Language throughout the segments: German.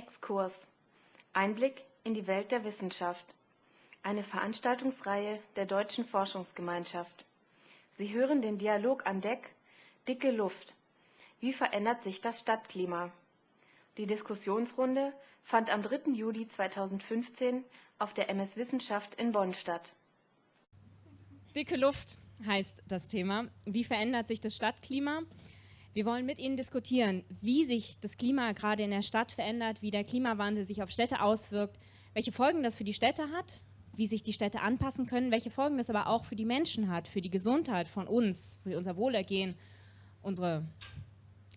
Exkurs. Einblick in die Welt der Wissenschaft. Eine Veranstaltungsreihe der Deutschen Forschungsgemeinschaft. Sie hören den Dialog an Deck Dicke Luft. Wie verändert sich das Stadtklima? Die Diskussionsrunde fand am 3. Juli 2015 auf der MS Wissenschaft in Bonn statt. Dicke Luft heißt das Thema. Wie verändert sich das Stadtklima? Wir wollen mit Ihnen diskutieren, wie sich das Klima gerade in der Stadt verändert, wie der Klimawandel sich auf Städte auswirkt, welche Folgen das für die Städte hat, wie sich die Städte anpassen können, welche Folgen das aber auch für die Menschen hat, für die Gesundheit von uns, für unser Wohlergehen, unsere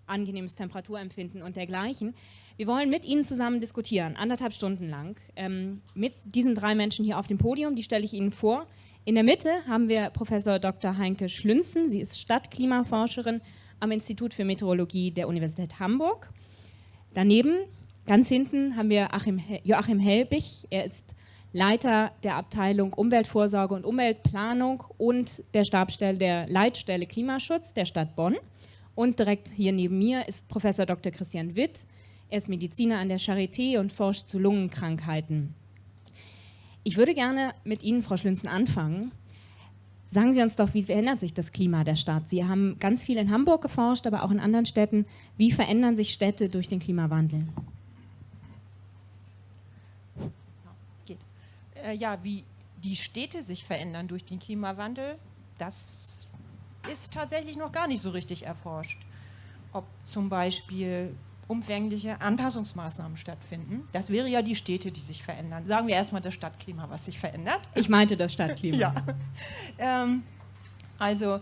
angenehmes Temperaturempfinden und dergleichen. Wir wollen mit Ihnen zusammen diskutieren, anderthalb Stunden lang, ähm, mit diesen drei Menschen hier auf dem Podium, die stelle ich Ihnen vor. In der Mitte haben wir Professor Dr. Heinke Schlünzen, sie ist Stadtklimaforscherin am Institut für Meteorologie der Universität Hamburg. Daneben, ganz hinten, haben wir Achim, Joachim Helbig. Er ist Leiter der Abteilung Umweltvorsorge und Umweltplanung und der Stabstelle der Leitstelle Klimaschutz der Stadt Bonn. Und direkt hier neben mir ist Professor Dr. Christian Witt. Er ist Mediziner an der Charité und forscht zu Lungenkrankheiten. Ich würde gerne mit Ihnen, Frau Schlünzen, anfangen Sagen Sie uns doch, wie verändert sich das Klima der Stadt? Sie haben ganz viel in Hamburg geforscht, aber auch in anderen Städten. Wie verändern sich Städte durch den Klimawandel? Äh, ja, wie die Städte sich verändern durch den Klimawandel, das ist tatsächlich noch gar nicht so richtig erforscht. Ob zum Beispiel umfängliche Anpassungsmaßnahmen stattfinden. Das wäre ja die Städte, die sich verändern. Sagen wir erstmal das Stadtklima, was sich verändert. Ich meinte das Stadtklima. ja. Ähm, also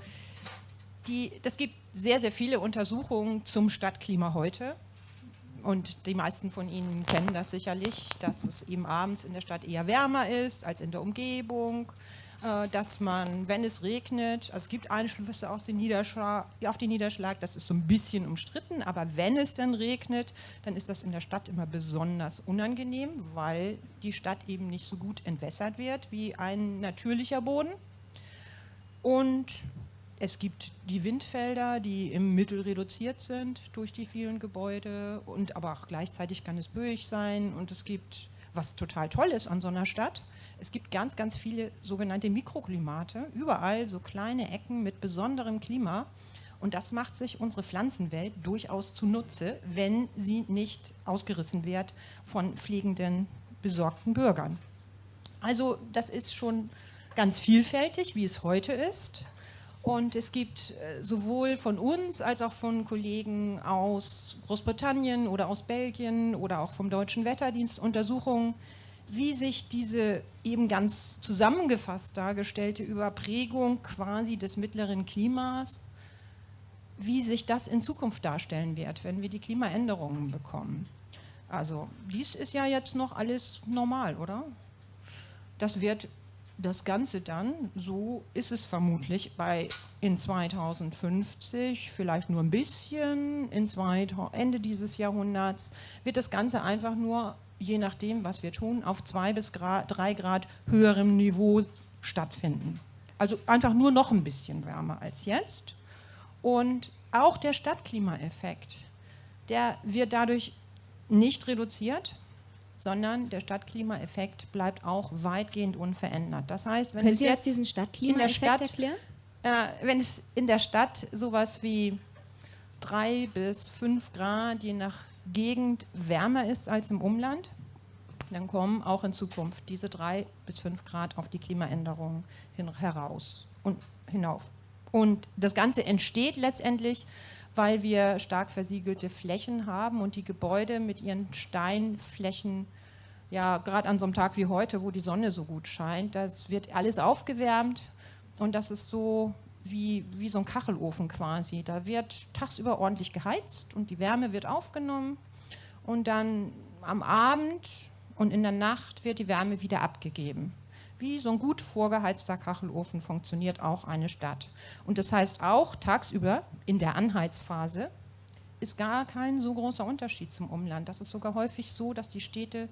die, das gibt sehr, sehr viele Untersuchungen zum Stadtklima heute. Und die meisten von Ihnen kennen das sicherlich, dass es eben abends in der Stadt eher wärmer ist als in der Umgebung dass man, wenn es regnet, also es gibt Einflüsse aus Niederschlag, auf den Niederschlag, das ist so ein bisschen umstritten, aber wenn es dann regnet, dann ist das in der Stadt immer besonders unangenehm, weil die Stadt eben nicht so gut entwässert wird wie ein natürlicher Boden. Und es gibt die Windfelder, die im Mittel reduziert sind durch die vielen Gebäude und aber auch gleichzeitig kann es böig sein und es gibt, was total toll ist an so einer Stadt, es gibt ganz, ganz viele sogenannte Mikroklimate, überall so kleine Ecken mit besonderem Klima. Und das macht sich unsere Pflanzenwelt durchaus zunutze, wenn sie nicht ausgerissen wird von pflegenden, besorgten Bürgern. Also das ist schon ganz vielfältig, wie es heute ist. Und es gibt äh, sowohl von uns als auch von Kollegen aus Großbritannien oder aus Belgien oder auch vom Deutschen Wetterdienst Untersuchungen, wie sich diese eben ganz zusammengefasst dargestellte Überprägung quasi des mittleren Klimas, wie sich das in Zukunft darstellen wird, wenn wir die Klimaänderungen bekommen. Also dies ist ja jetzt noch alles normal, oder? Das wird das Ganze dann, so ist es vermutlich, bei in 2050, vielleicht nur ein bisschen, in 2000, Ende dieses Jahrhunderts, wird das Ganze einfach nur je nachdem, was wir tun, auf zwei bis drei Grad höherem Niveau stattfinden. Also einfach nur noch ein bisschen wärmer als jetzt. Und auch der Stadtklimaeffekt, der wird dadurch nicht reduziert, sondern der Stadtklimaeffekt bleibt auch weitgehend unverändert. Das heißt, wenn Können es jetzt diesen Stadtklimaeffekt erklären? Äh, wenn es in der Stadt sowas wie drei bis fünf Grad, je nach Gegend wärmer ist als im Umland, dann kommen auch in Zukunft diese drei bis fünf Grad auf die Klimaänderungen heraus und hinauf. Und das Ganze entsteht letztendlich, weil wir stark versiegelte Flächen haben und die Gebäude mit ihren Steinflächen, ja gerade an so einem Tag wie heute, wo die Sonne so gut scheint, das wird alles aufgewärmt und das ist so wie, wie so ein Kachelofen quasi. Da wird tagsüber ordentlich geheizt und die Wärme wird aufgenommen und dann am Abend und in der Nacht wird die Wärme wieder abgegeben. Wie so ein gut vorgeheizter Kachelofen funktioniert auch eine Stadt. Und das heißt auch tagsüber in der Anheizphase ist gar kein so großer Unterschied zum Umland. Das ist sogar häufig so, dass die Städte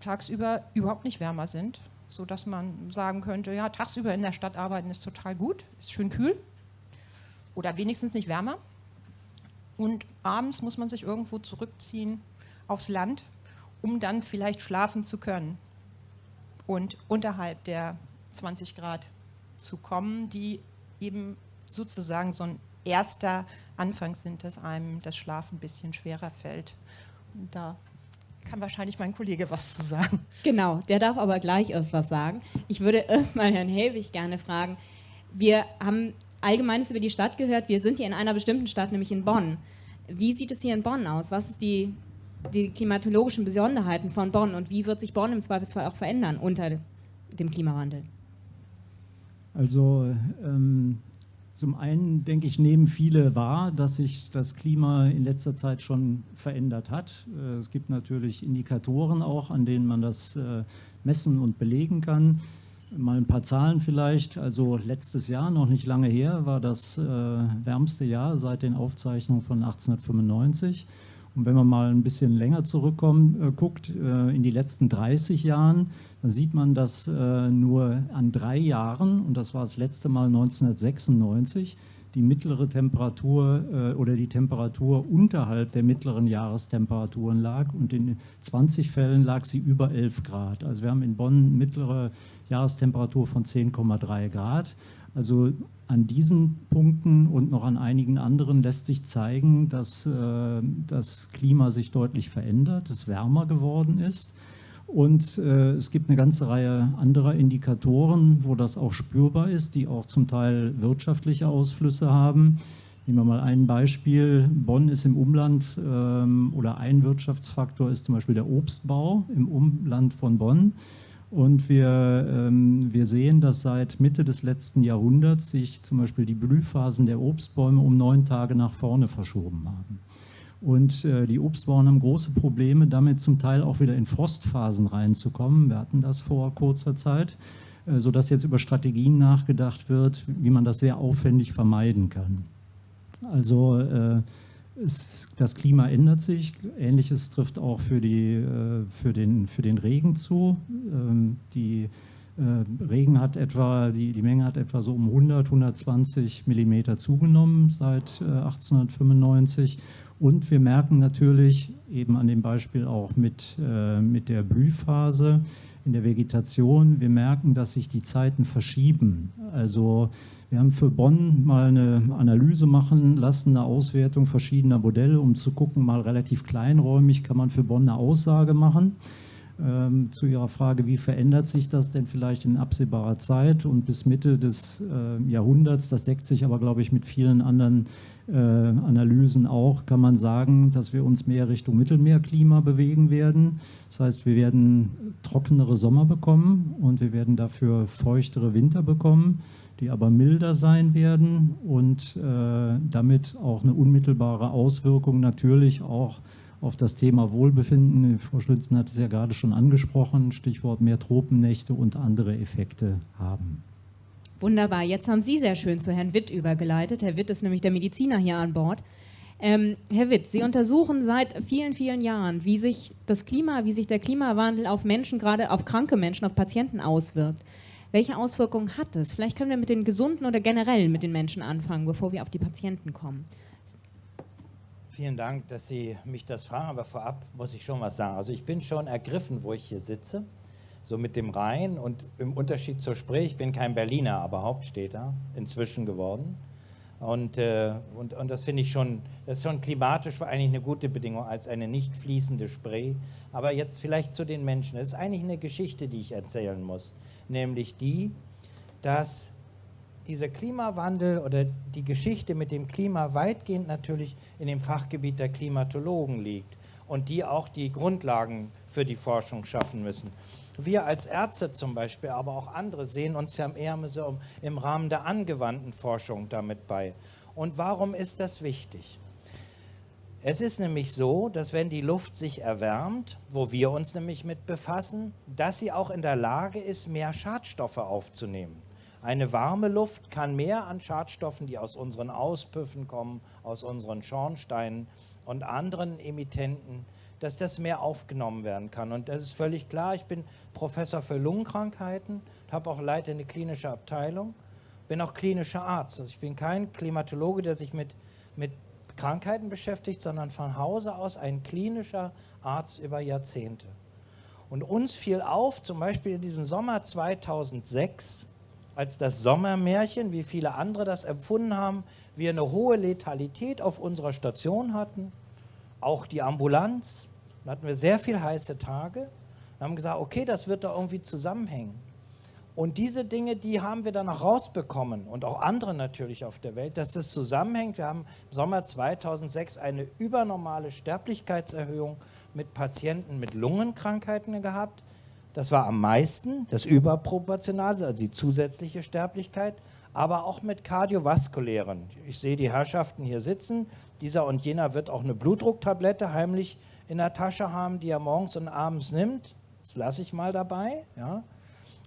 tagsüber überhaupt nicht wärmer sind, so dass man sagen könnte, ja, tagsüber in der Stadt arbeiten ist total gut, ist schön kühl oder wenigstens nicht wärmer. Und abends muss man sich irgendwo zurückziehen aufs Land, um dann vielleicht schlafen zu können und unterhalb der 20 Grad zu kommen, die eben sozusagen so ein erster Anfang sind, dass einem das Schlafen ein bisschen schwerer fällt. Und da kann wahrscheinlich mein Kollege was zu sagen. Genau, der darf aber gleich erst was sagen. Ich würde erstmal Herrn Helwig gerne fragen. Wir haben Allgemeines über die Stadt gehört. Wir sind hier in einer bestimmten Stadt, nämlich in Bonn. Wie sieht es hier in Bonn aus? Was ist die, die klimatologischen Besonderheiten von Bonn und wie wird sich Bonn im Zweifelsfall auch verändern unter dem Klimawandel? Also ähm, zum einen, denke ich, nehmen viele wahr, dass sich das Klima in letzter Zeit schon verändert hat. Äh, es gibt natürlich Indikatoren auch, an denen man das äh, messen und belegen kann. Mal ein paar Zahlen vielleicht. Also letztes Jahr, noch nicht lange her, war das äh, wärmste Jahr seit den Aufzeichnungen von 1895. Und wenn man mal ein bisschen länger zurückkommt, äh, guckt, äh, in die letzten 30 Jahren, dann sieht man, dass äh, nur an drei Jahren, und das war das letzte Mal 1996, die mittlere Temperatur äh, oder die Temperatur unterhalb der mittleren Jahrestemperaturen lag und in 20 Fällen lag sie über 11 Grad. Also wir haben in Bonn mittlere Jahrestemperatur von 10,3 Grad. Also an diesen Punkten und noch an einigen anderen lässt sich zeigen, dass äh, das Klima sich deutlich verändert, es wärmer geworden ist. Und äh, es gibt eine ganze Reihe anderer Indikatoren, wo das auch spürbar ist, die auch zum Teil wirtschaftliche Ausflüsse haben. Nehmen wir mal ein Beispiel. Bonn ist im Umland ähm, oder ein Wirtschaftsfaktor ist zum Beispiel der Obstbau im Umland von Bonn. Und wir, ähm, wir sehen, dass seit Mitte des letzten Jahrhunderts sich zum Beispiel die Blühphasen der Obstbäume um neun Tage nach vorne verschoben haben. Und äh, die Obstbauern haben große Probleme, damit zum Teil auch wieder in Frostphasen reinzukommen. Wir hatten das vor kurzer Zeit, äh, sodass jetzt über Strategien nachgedacht wird, wie man das sehr aufwendig vermeiden kann. Also äh, es, das Klima ändert sich. Ähnliches trifft auch für, die, äh, für, den, für den Regen zu. Ähm, die äh, Regen hat etwa, die, die Menge hat etwa so um 100, 120 Millimeter zugenommen seit 1895. Äh, Und wir merken natürlich eben an dem Beispiel auch mit, mit der Blühphase, in der Vegetation. Wir merken, dass sich die Zeiten verschieben. Also wir haben für Bonn mal eine Analyse machen lassen, eine Auswertung verschiedener Modelle, um zu gucken, mal relativ kleinräumig kann man für Bonn eine Aussage machen. Ähm, zu Ihrer Frage, wie verändert sich das denn vielleicht in absehbarer Zeit und bis Mitte des äh, Jahrhunderts, das deckt sich aber, glaube ich, mit vielen anderen äh, Analysen auch, kann man sagen, dass wir uns mehr Richtung Mittelmeerklima bewegen werden. Das heißt, wir werden trockenere Sommer bekommen und wir werden dafür feuchtere Winter bekommen, die aber milder sein werden und äh, damit auch eine unmittelbare Auswirkung natürlich auch auf das Thema Wohlbefinden. Frau Schlützen hat es ja gerade schon angesprochen, Stichwort mehr Tropennächte und andere Effekte haben. Wunderbar, jetzt haben Sie sehr schön zu Herrn Witt übergeleitet. Herr Witt ist nämlich der Mediziner hier an Bord. Ähm, Herr Witt, Sie untersuchen seit vielen, vielen Jahren, wie sich das Klima, wie sich der Klimawandel auf Menschen, gerade auf kranke Menschen, auf Patienten auswirkt. Welche Auswirkungen hat es? Vielleicht können wir mit den Gesunden oder generell mit den Menschen anfangen, bevor wir auf die Patienten kommen. Vielen Dank, dass Sie mich das fragen, aber vorab muss ich schon was sagen. Also ich bin schon ergriffen, wo ich hier sitze, so mit dem Rhein und im Unterschied zur Spree, ich bin kein Berliner, aber Hauptstädter inzwischen geworden. Und, äh, und, und das finde ich schon, das ist schon klimatisch eigentlich eine gute Bedingung als eine nicht fließende Spree. Aber jetzt vielleicht zu den Menschen. Das ist eigentlich eine Geschichte, die ich erzählen muss, nämlich die, dass dieser Klimawandel oder die Geschichte mit dem Klima weitgehend natürlich in dem Fachgebiet der Klimatologen liegt und die auch die Grundlagen für die Forschung schaffen müssen. Wir als Ärzte zum Beispiel, aber auch andere sehen uns ja eher so im Rahmen der angewandten Forschung damit bei. Und warum ist das wichtig? Es ist nämlich so, dass wenn die Luft sich erwärmt, wo wir uns nämlich mit befassen, dass sie auch in der Lage ist, mehr Schadstoffe aufzunehmen. Eine warme Luft kann mehr an Schadstoffen, die aus unseren Auspüffen kommen, aus unseren Schornsteinen und anderen Emittenten, dass das mehr aufgenommen werden kann. Und das ist völlig klar. Ich bin Professor für Lungenkrankheiten, habe auch Leiter eine klinische Abteilung, bin auch klinischer Arzt. Also ich bin kein Klimatologe, der sich mit, mit Krankheiten beschäftigt, sondern von Hause aus ein klinischer Arzt über Jahrzehnte. Und uns fiel auf, zum Beispiel in diesem Sommer 2006, als das Sommermärchen, wie viele andere das empfunden haben, wir eine hohe Letalität auf unserer Station hatten, auch die Ambulanz, da hatten wir sehr viele heiße Tage und haben gesagt, okay, das wird da irgendwie zusammenhängen. Und diese Dinge, die haben wir dann auch rausbekommen und auch andere natürlich auf der Welt, dass es zusammenhängt. Wir haben im Sommer 2006 eine übernormale Sterblichkeitserhöhung mit Patienten mit Lungenkrankheiten gehabt. Das war am meisten, das Überproportionale, also die zusätzliche Sterblichkeit, aber auch mit kardiovaskulären. Ich sehe die Herrschaften hier sitzen. Dieser und jener wird auch eine Blutdrucktablette heimlich in der Tasche haben, die er morgens und abends nimmt. Das lasse ich mal dabei. Ja.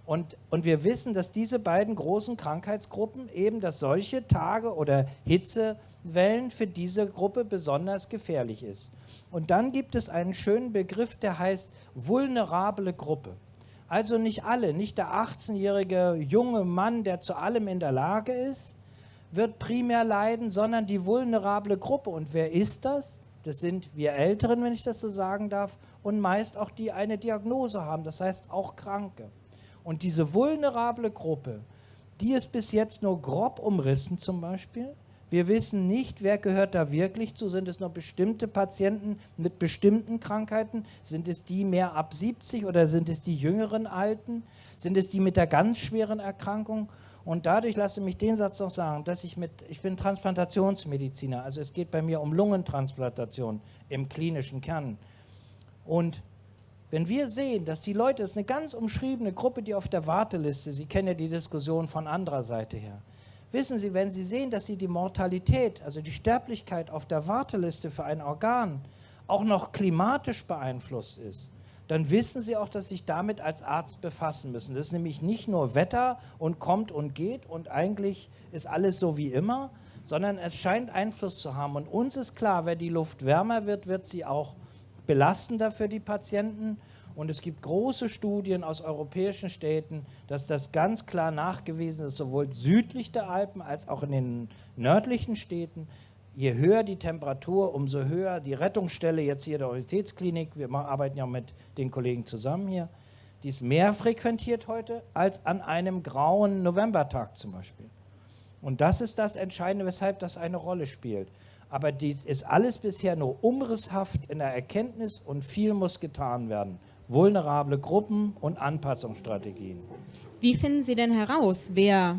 Und, und wir wissen, dass diese beiden großen Krankheitsgruppen eben, dass solche Tage oder Hitzewellen für diese Gruppe besonders gefährlich ist. Und dann gibt es einen schönen Begriff, der heißt vulnerable Gruppe. Also nicht alle, nicht der 18-jährige junge Mann, der zu allem in der Lage ist, wird primär leiden, sondern die vulnerable Gruppe. Und wer ist das? Das sind wir Älteren, wenn ich das so sagen darf, und meist auch die eine Diagnose haben, das heißt auch Kranke. Und diese vulnerable Gruppe, die ist bis jetzt nur grob umrissen zum Beispiel. Wir wissen nicht, wer gehört da wirklich zu. Sind es nur bestimmte Patienten mit bestimmten Krankheiten? Sind es die mehr ab 70 oder sind es die jüngeren Alten? Sind es die mit der ganz schweren Erkrankung? Und dadurch lasse mich den Satz noch sagen, dass ich mit, ich bin Transplantationsmediziner, also es geht bei mir um Lungentransplantation im klinischen Kern. Und wenn wir sehen, dass die Leute, das ist eine ganz umschriebene Gruppe, die auf der Warteliste, Sie kennen ja die Diskussion von anderer Seite her, wissen Sie, wenn Sie sehen, dass Sie die Mortalität, also die Sterblichkeit auf der Warteliste für ein Organ auch noch klimatisch beeinflusst ist, dann wissen Sie auch, dass Sie sich damit als Arzt befassen müssen. Das ist nämlich nicht nur Wetter und kommt und geht und eigentlich ist alles so wie immer, sondern es scheint Einfluss zu haben. Und uns ist klar, wenn die Luft wärmer wird, wird sie auch belastender für die Patienten. Und es gibt große Studien aus europäischen Städten, dass das ganz klar nachgewiesen ist, sowohl südlich der Alpen als auch in den nördlichen Städten. Je höher die Temperatur, umso höher die Rettungsstelle, jetzt hier der Universitätsklinik, wir arbeiten ja mit den Kollegen zusammen hier, die ist mehr frequentiert heute als an einem grauen Novembertag zum Beispiel. Und das ist das Entscheidende, weshalb das eine Rolle spielt aber dies ist alles bisher nur umrisshaft in der Erkenntnis und viel muss getan werden. Vulnerable Gruppen und Anpassungsstrategien. Wie finden Sie denn heraus, wer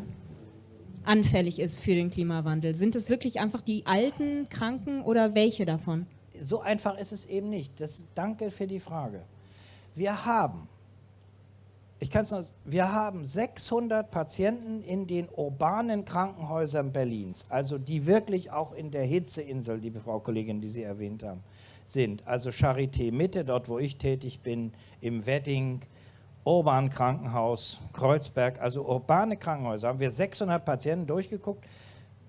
anfällig ist für den Klimawandel? Sind es wirklich einfach die alten Kranken oder welche davon? So einfach ist es eben nicht. Das, danke für die Frage. Wir haben ich kann es noch, wir haben 600 Patienten in den urbanen Krankenhäusern Berlins, also die wirklich auch in der Hitzeinsel, liebe Frau Kollegin, die Sie erwähnt haben, sind. Also Charité Mitte, dort wo ich tätig bin, im Wedding, Urban Krankenhaus, Kreuzberg, also urbane Krankenhäuser, haben wir 600 Patienten durchgeguckt.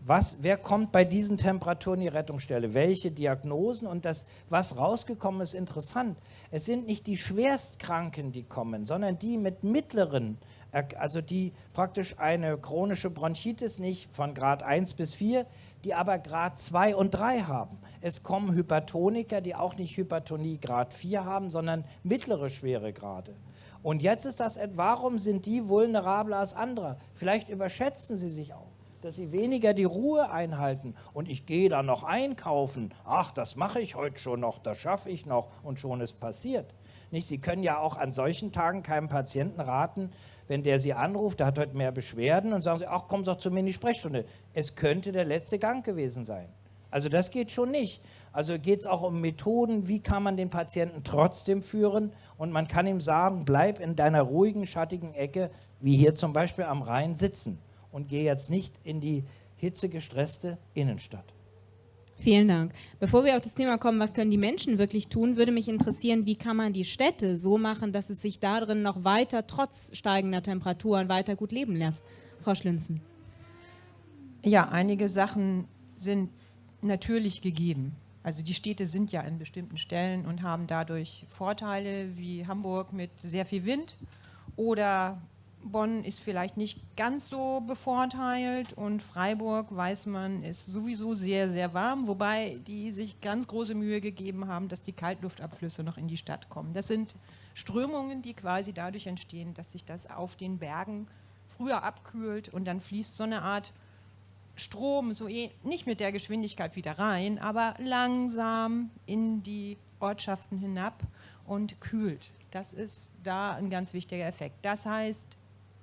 Was, wer kommt bei diesen Temperaturen in die Rettungsstelle? Welche Diagnosen? Und das, was rausgekommen ist, interessant. Es sind nicht die Schwerstkranken, die kommen, sondern die mit mittleren, also die praktisch eine chronische Bronchitis nicht von Grad 1 bis 4, die aber Grad 2 und 3 haben. Es kommen Hypertoniker, die auch nicht Hypertonie Grad 4 haben, sondern mittlere Schweregrade. Und jetzt ist das, warum sind die vulnerabler als andere? Vielleicht überschätzen sie sich auch dass sie weniger die Ruhe einhalten. Und ich gehe da noch einkaufen. Ach, das mache ich heute schon noch, das schaffe ich noch und schon ist passiert. Nicht? Sie können ja auch an solchen Tagen keinem Patienten raten, wenn der Sie anruft, der hat heute mehr Beschwerden und sagen Sie, ach, kommen Sie doch zu mir in die Sprechstunde. Es könnte der letzte Gang gewesen sein. Also das geht schon nicht. Also geht es auch um Methoden, wie kann man den Patienten trotzdem führen und man kann ihm sagen, bleib in deiner ruhigen, schattigen Ecke, wie hier zum Beispiel am Rhein sitzen und gehe jetzt nicht in die hitzegestresste Innenstadt. Vielen Dank. Bevor wir auf das Thema kommen, was können die Menschen wirklich tun, würde mich interessieren, wie kann man die Städte so machen, dass es sich darin noch weiter, trotz steigender Temperaturen, weiter gut leben lässt. Frau Schlünzen. Ja, einige Sachen sind natürlich gegeben. Also die Städte sind ja an bestimmten Stellen und haben dadurch Vorteile wie Hamburg mit sehr viel Wind oder Bonn ist vielleicht nicht ganz so bevorteilt und Freiburg, weiß man, ist sowieso sehr, sehr warm, wobei die sich ganz große Mühe gegeben haben, dass die Kaltluftabflüsse noch in die Stadt kommen. Das sind Strömungen, die quasi dadurch entstehen, dass sich das auf den Bergen früher abkühlt und dann fließt so eine Art Strom, so eh, nicht mit der Geschwindigkeit wieder rein, aber langsam in die Ortschaften hinab und kühlt. Das ist da ein ganz wichtiger Effekt. Das heißt,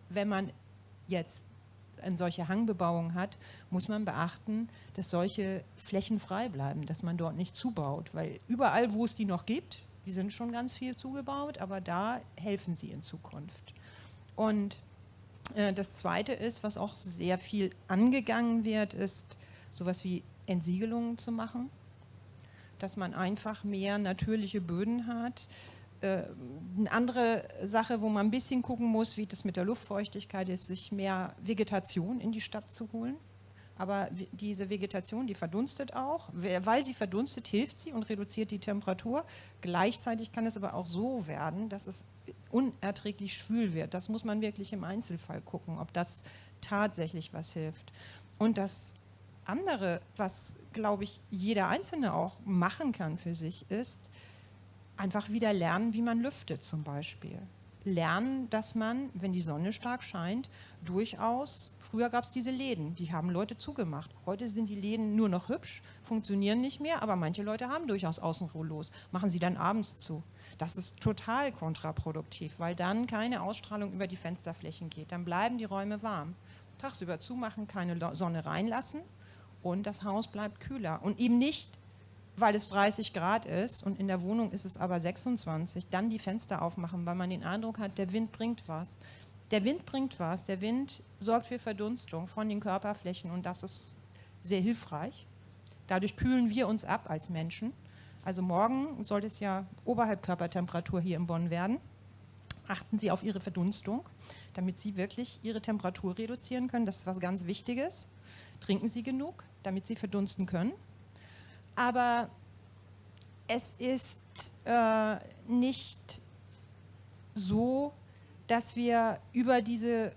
wenn man jetzt eine solche Hangbebauung hat, muss man beachten, dass solche Flächen frei bleiben, dass man dort nicht zubaut, weil überall, wo es die noch gibt, die sind schon ganz viel zugebaut, aber da helfen sie in Zukunft. Und das Zweite ist, was auch sehr viel angegangen wird, ist sowas wie Entsiegelungen zu machen, dass man einfach mehr natürliche Böden hat, äh, eine andere Sache, wo man ein bisschen gucken muss, wie das mit der Luftfeuchtigkeit ist, sich mehr Vegetation in die Stadt zu holen. Aber diese Vegetation, die verdunstet auch. Weil sie verdunstet, hilft sie und reduziert die Temperatur. Gleichzeitig kann es aber auch so werden, dass es unerträglich schwül wird. Das muss man wirklich im Einzelfall gucken, ob das tatsächlich was hilft. Und das andere, was, glaube ich, jeder Einzelne auch machen kann für sich, ist, einfach wieder lernen, wie man lüftet zum Beispiel. Lernen, dass man, wenn die Sonne stark scheint, durchaus, früher gab es diese Läden, die haben Leute zugemacht. Heute sind die Läden nur noch hübsch, funktionieren nicht mehr, aber manche Leute haben durchaus Außenrollos, machen sie dann abends zu. Das ist total kontraproduktiv, weil dann keine Ausstrahlung über die Fensterflächen geht. Dann bleiben die Räume warm. Tagsüber zumachen, keine Sonne reinlassen und das Haus bleibt kühler. Und eben nicht weil es 30 Grad ist und in der Wohnung ist es aber 26, dann die Fenster aufmachen, weil man den Eindruck hat, der Wind bringt was. Der Wind bringt was, der Wind sorgt für Verdunstung von den Körperflächen und das ist sehr hilfreich. Dadurch kühlen wir uns ab als Menschen. Also morgen sollte es ja oberhalb Körpertemperatur hier in Bonn werden. Achten Sie auf Ihre Verdunstung, damit Sie wirklich Ihre Temperatur reduzieren können. Das ist was ganz Wichtiges. Trinken Sie genug, damit Sie verdunsten können aber es ist äh, nicht so, dass wir über diese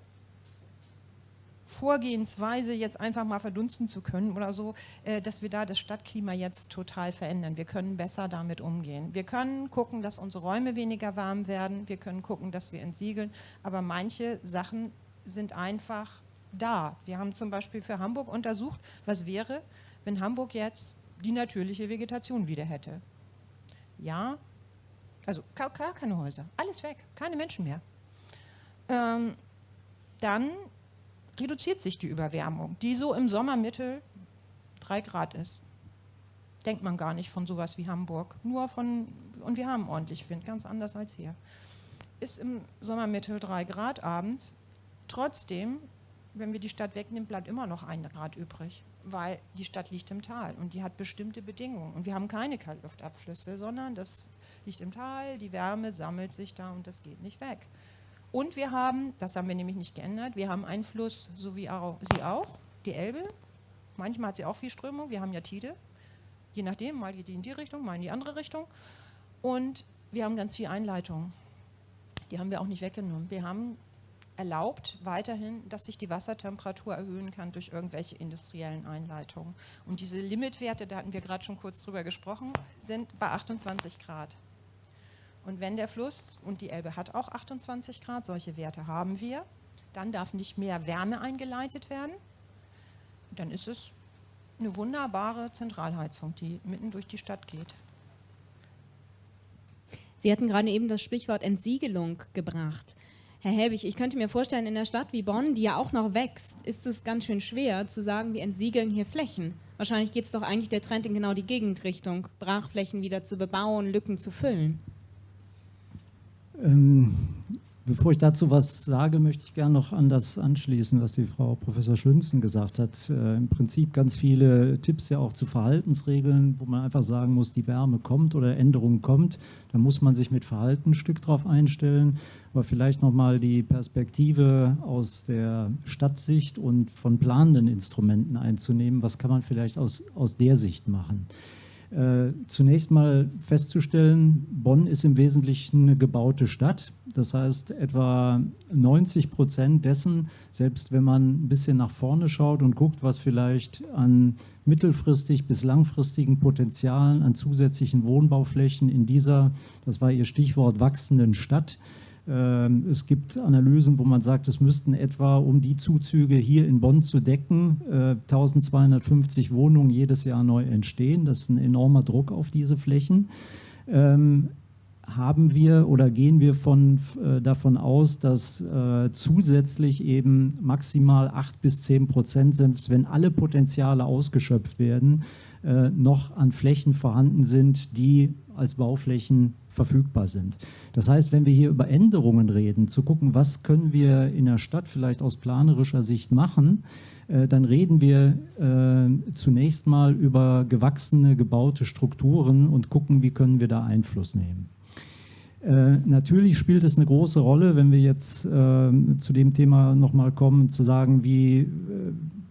Vorgehensweise jetzt einfach mal verdunsten zu können oder so, äh, dass wir da das Stadtklima jetzt total verändern. Wir können besser damit umgehen. Wir können gucken, dass unsere Räume weniger warm werden. Wir können gucken, dass wir entsiegeln. Aber manche Sachen sind einfach da. Wir haben zum Beispiel für Hamburg untersucht, was wäre, wenn Hamburg jetzt die natürliche Vegetation wieder hätte. Ja, also gar, keine Häuser, alles weg, keine Menschen mehr. Ähm, dann reduziert sich die Überwärmung, die so im Sommermittel 3 Grad ist. Denkt man gar nicht von sowas wie Hamburg. Nur von, und wir haben ordentlich Wind, ganz anders als hier. Ist im Sommermittel 3 Grad abends. Trotzdem, wenn wir die Stadt wegnehmen, bleibt immer noch ein Grad übrig weil die Stadt liegt im Tal und die hat bestimmte Bedingungen. Und wir haben keine Kaltluftabflüsse, sondern das liegt im Tal, die Wärme sammelt sich da und das geht nicht weg. Und wir haben, das haben wir nämlich nicht geändert, wir haben einen Fluss, so wie Sie auch, die Elbe. Manchmal hat sie auch viel Strömung, wir haben ja Tide. Je nachdem, mal geht die in die Richtung, mal in die andere Richtung. Und wir haben ganz viel Einleitung. Die haben wir auch nicht weggenommen. Wir haben erlaubt weiterhin, dass sich die Wassertemperatur erhöhen kann durch irgendwelche industriellen Einleitungen. Und diese Limitwerte, da hatten wir gerade schon kurz drüber gesprochen, sind bei 28 Grad. Und wenn der Fluss, und die Elbe hat auch 28 Grad, solche Werte haben wir, dann darf nicht mehr Wärme eingeleitet werden. Dann ist es eine wunderbare Zentralheizung, die mitten durch die Stadt geht. Sie hatten gerade eben das Sprichwort Entsiegelung gebracht. Herr Helbig, ich könnte mir vorstellen, in einer Stadt wie Bonn, die ja auch noch wächst, ist es ganz schön schwer zu sagen, wir entsiegeln hier Flächen. Wahrscheinlich geht es doch eigentlich der Trend in genau die Gegenrichtung, Brachflächen wieder zu bebauen, Lücken zu füllen. Ähm, Bevor ich dazu was sage, möchte ich gerne noch an das anschließen, was die Frau Professor Schünzen gesagt hat. Äh, Im Prinzip ganz viele Tipps ja auch zu Verhaltensregeln, wo man einfach sagen muss, die Wärme kommt oder Änderung kommt. Da muss man sich mit Verhalten ein Stück drauf einstellen. Aber vielleicht nochmal die Perspektive aus der Stadtsicht und von planenden Instrumenten einzunehmen. Was kann man vielleicht aus, aus der Sicht machen? Äh, zunächst mal festzustellen, Bonn ist im Wesentlichen eine gebaute Stadt. Das heißt, etwa 90 Prozent dessen, selbst wenn man ein bisschen nach vorne schaut und guckt, was vielleicht an mittelfristig bis langfristigen Potenzialen an zusätzlichen Wohnbauflächen in dieser, das war Ihr Stichwort, wachsenden Stadt, es gibt Analysen, wo man sagt, es müssten etwa, um die Zuzüge hier in Bonn zu decken, 1250 äh, Wohnungen jedes Jahr neu entstehen. Das ist ein enormer Druck auf diese Flächen. Ähm, haben wir oder gehen wir von, äh, davon aus, dass äh, zusätzlich eben maximal 8 bis 10 Prozent, selbst wenn alle Potenziale ausgeschöpft werden, noch an Flächen vorhanden sind, die als Bauflächen verfügbar sind. Das heißt, wenn wir hier über Änderungen reden, zu gucken, was können wir in der Stadt vielleicht aus planerischer Sicht machen, äh, dann reden wir äh, zunächst mal über gewachsene, gebaute Strukturen und gucken, wie können wir da Einfluss nehmen. Äh, natürlich spielt es eine große Rolle, wenn wir jetzt äh, zu dem Thema nochmal kommen, zu sagen, wie, äh,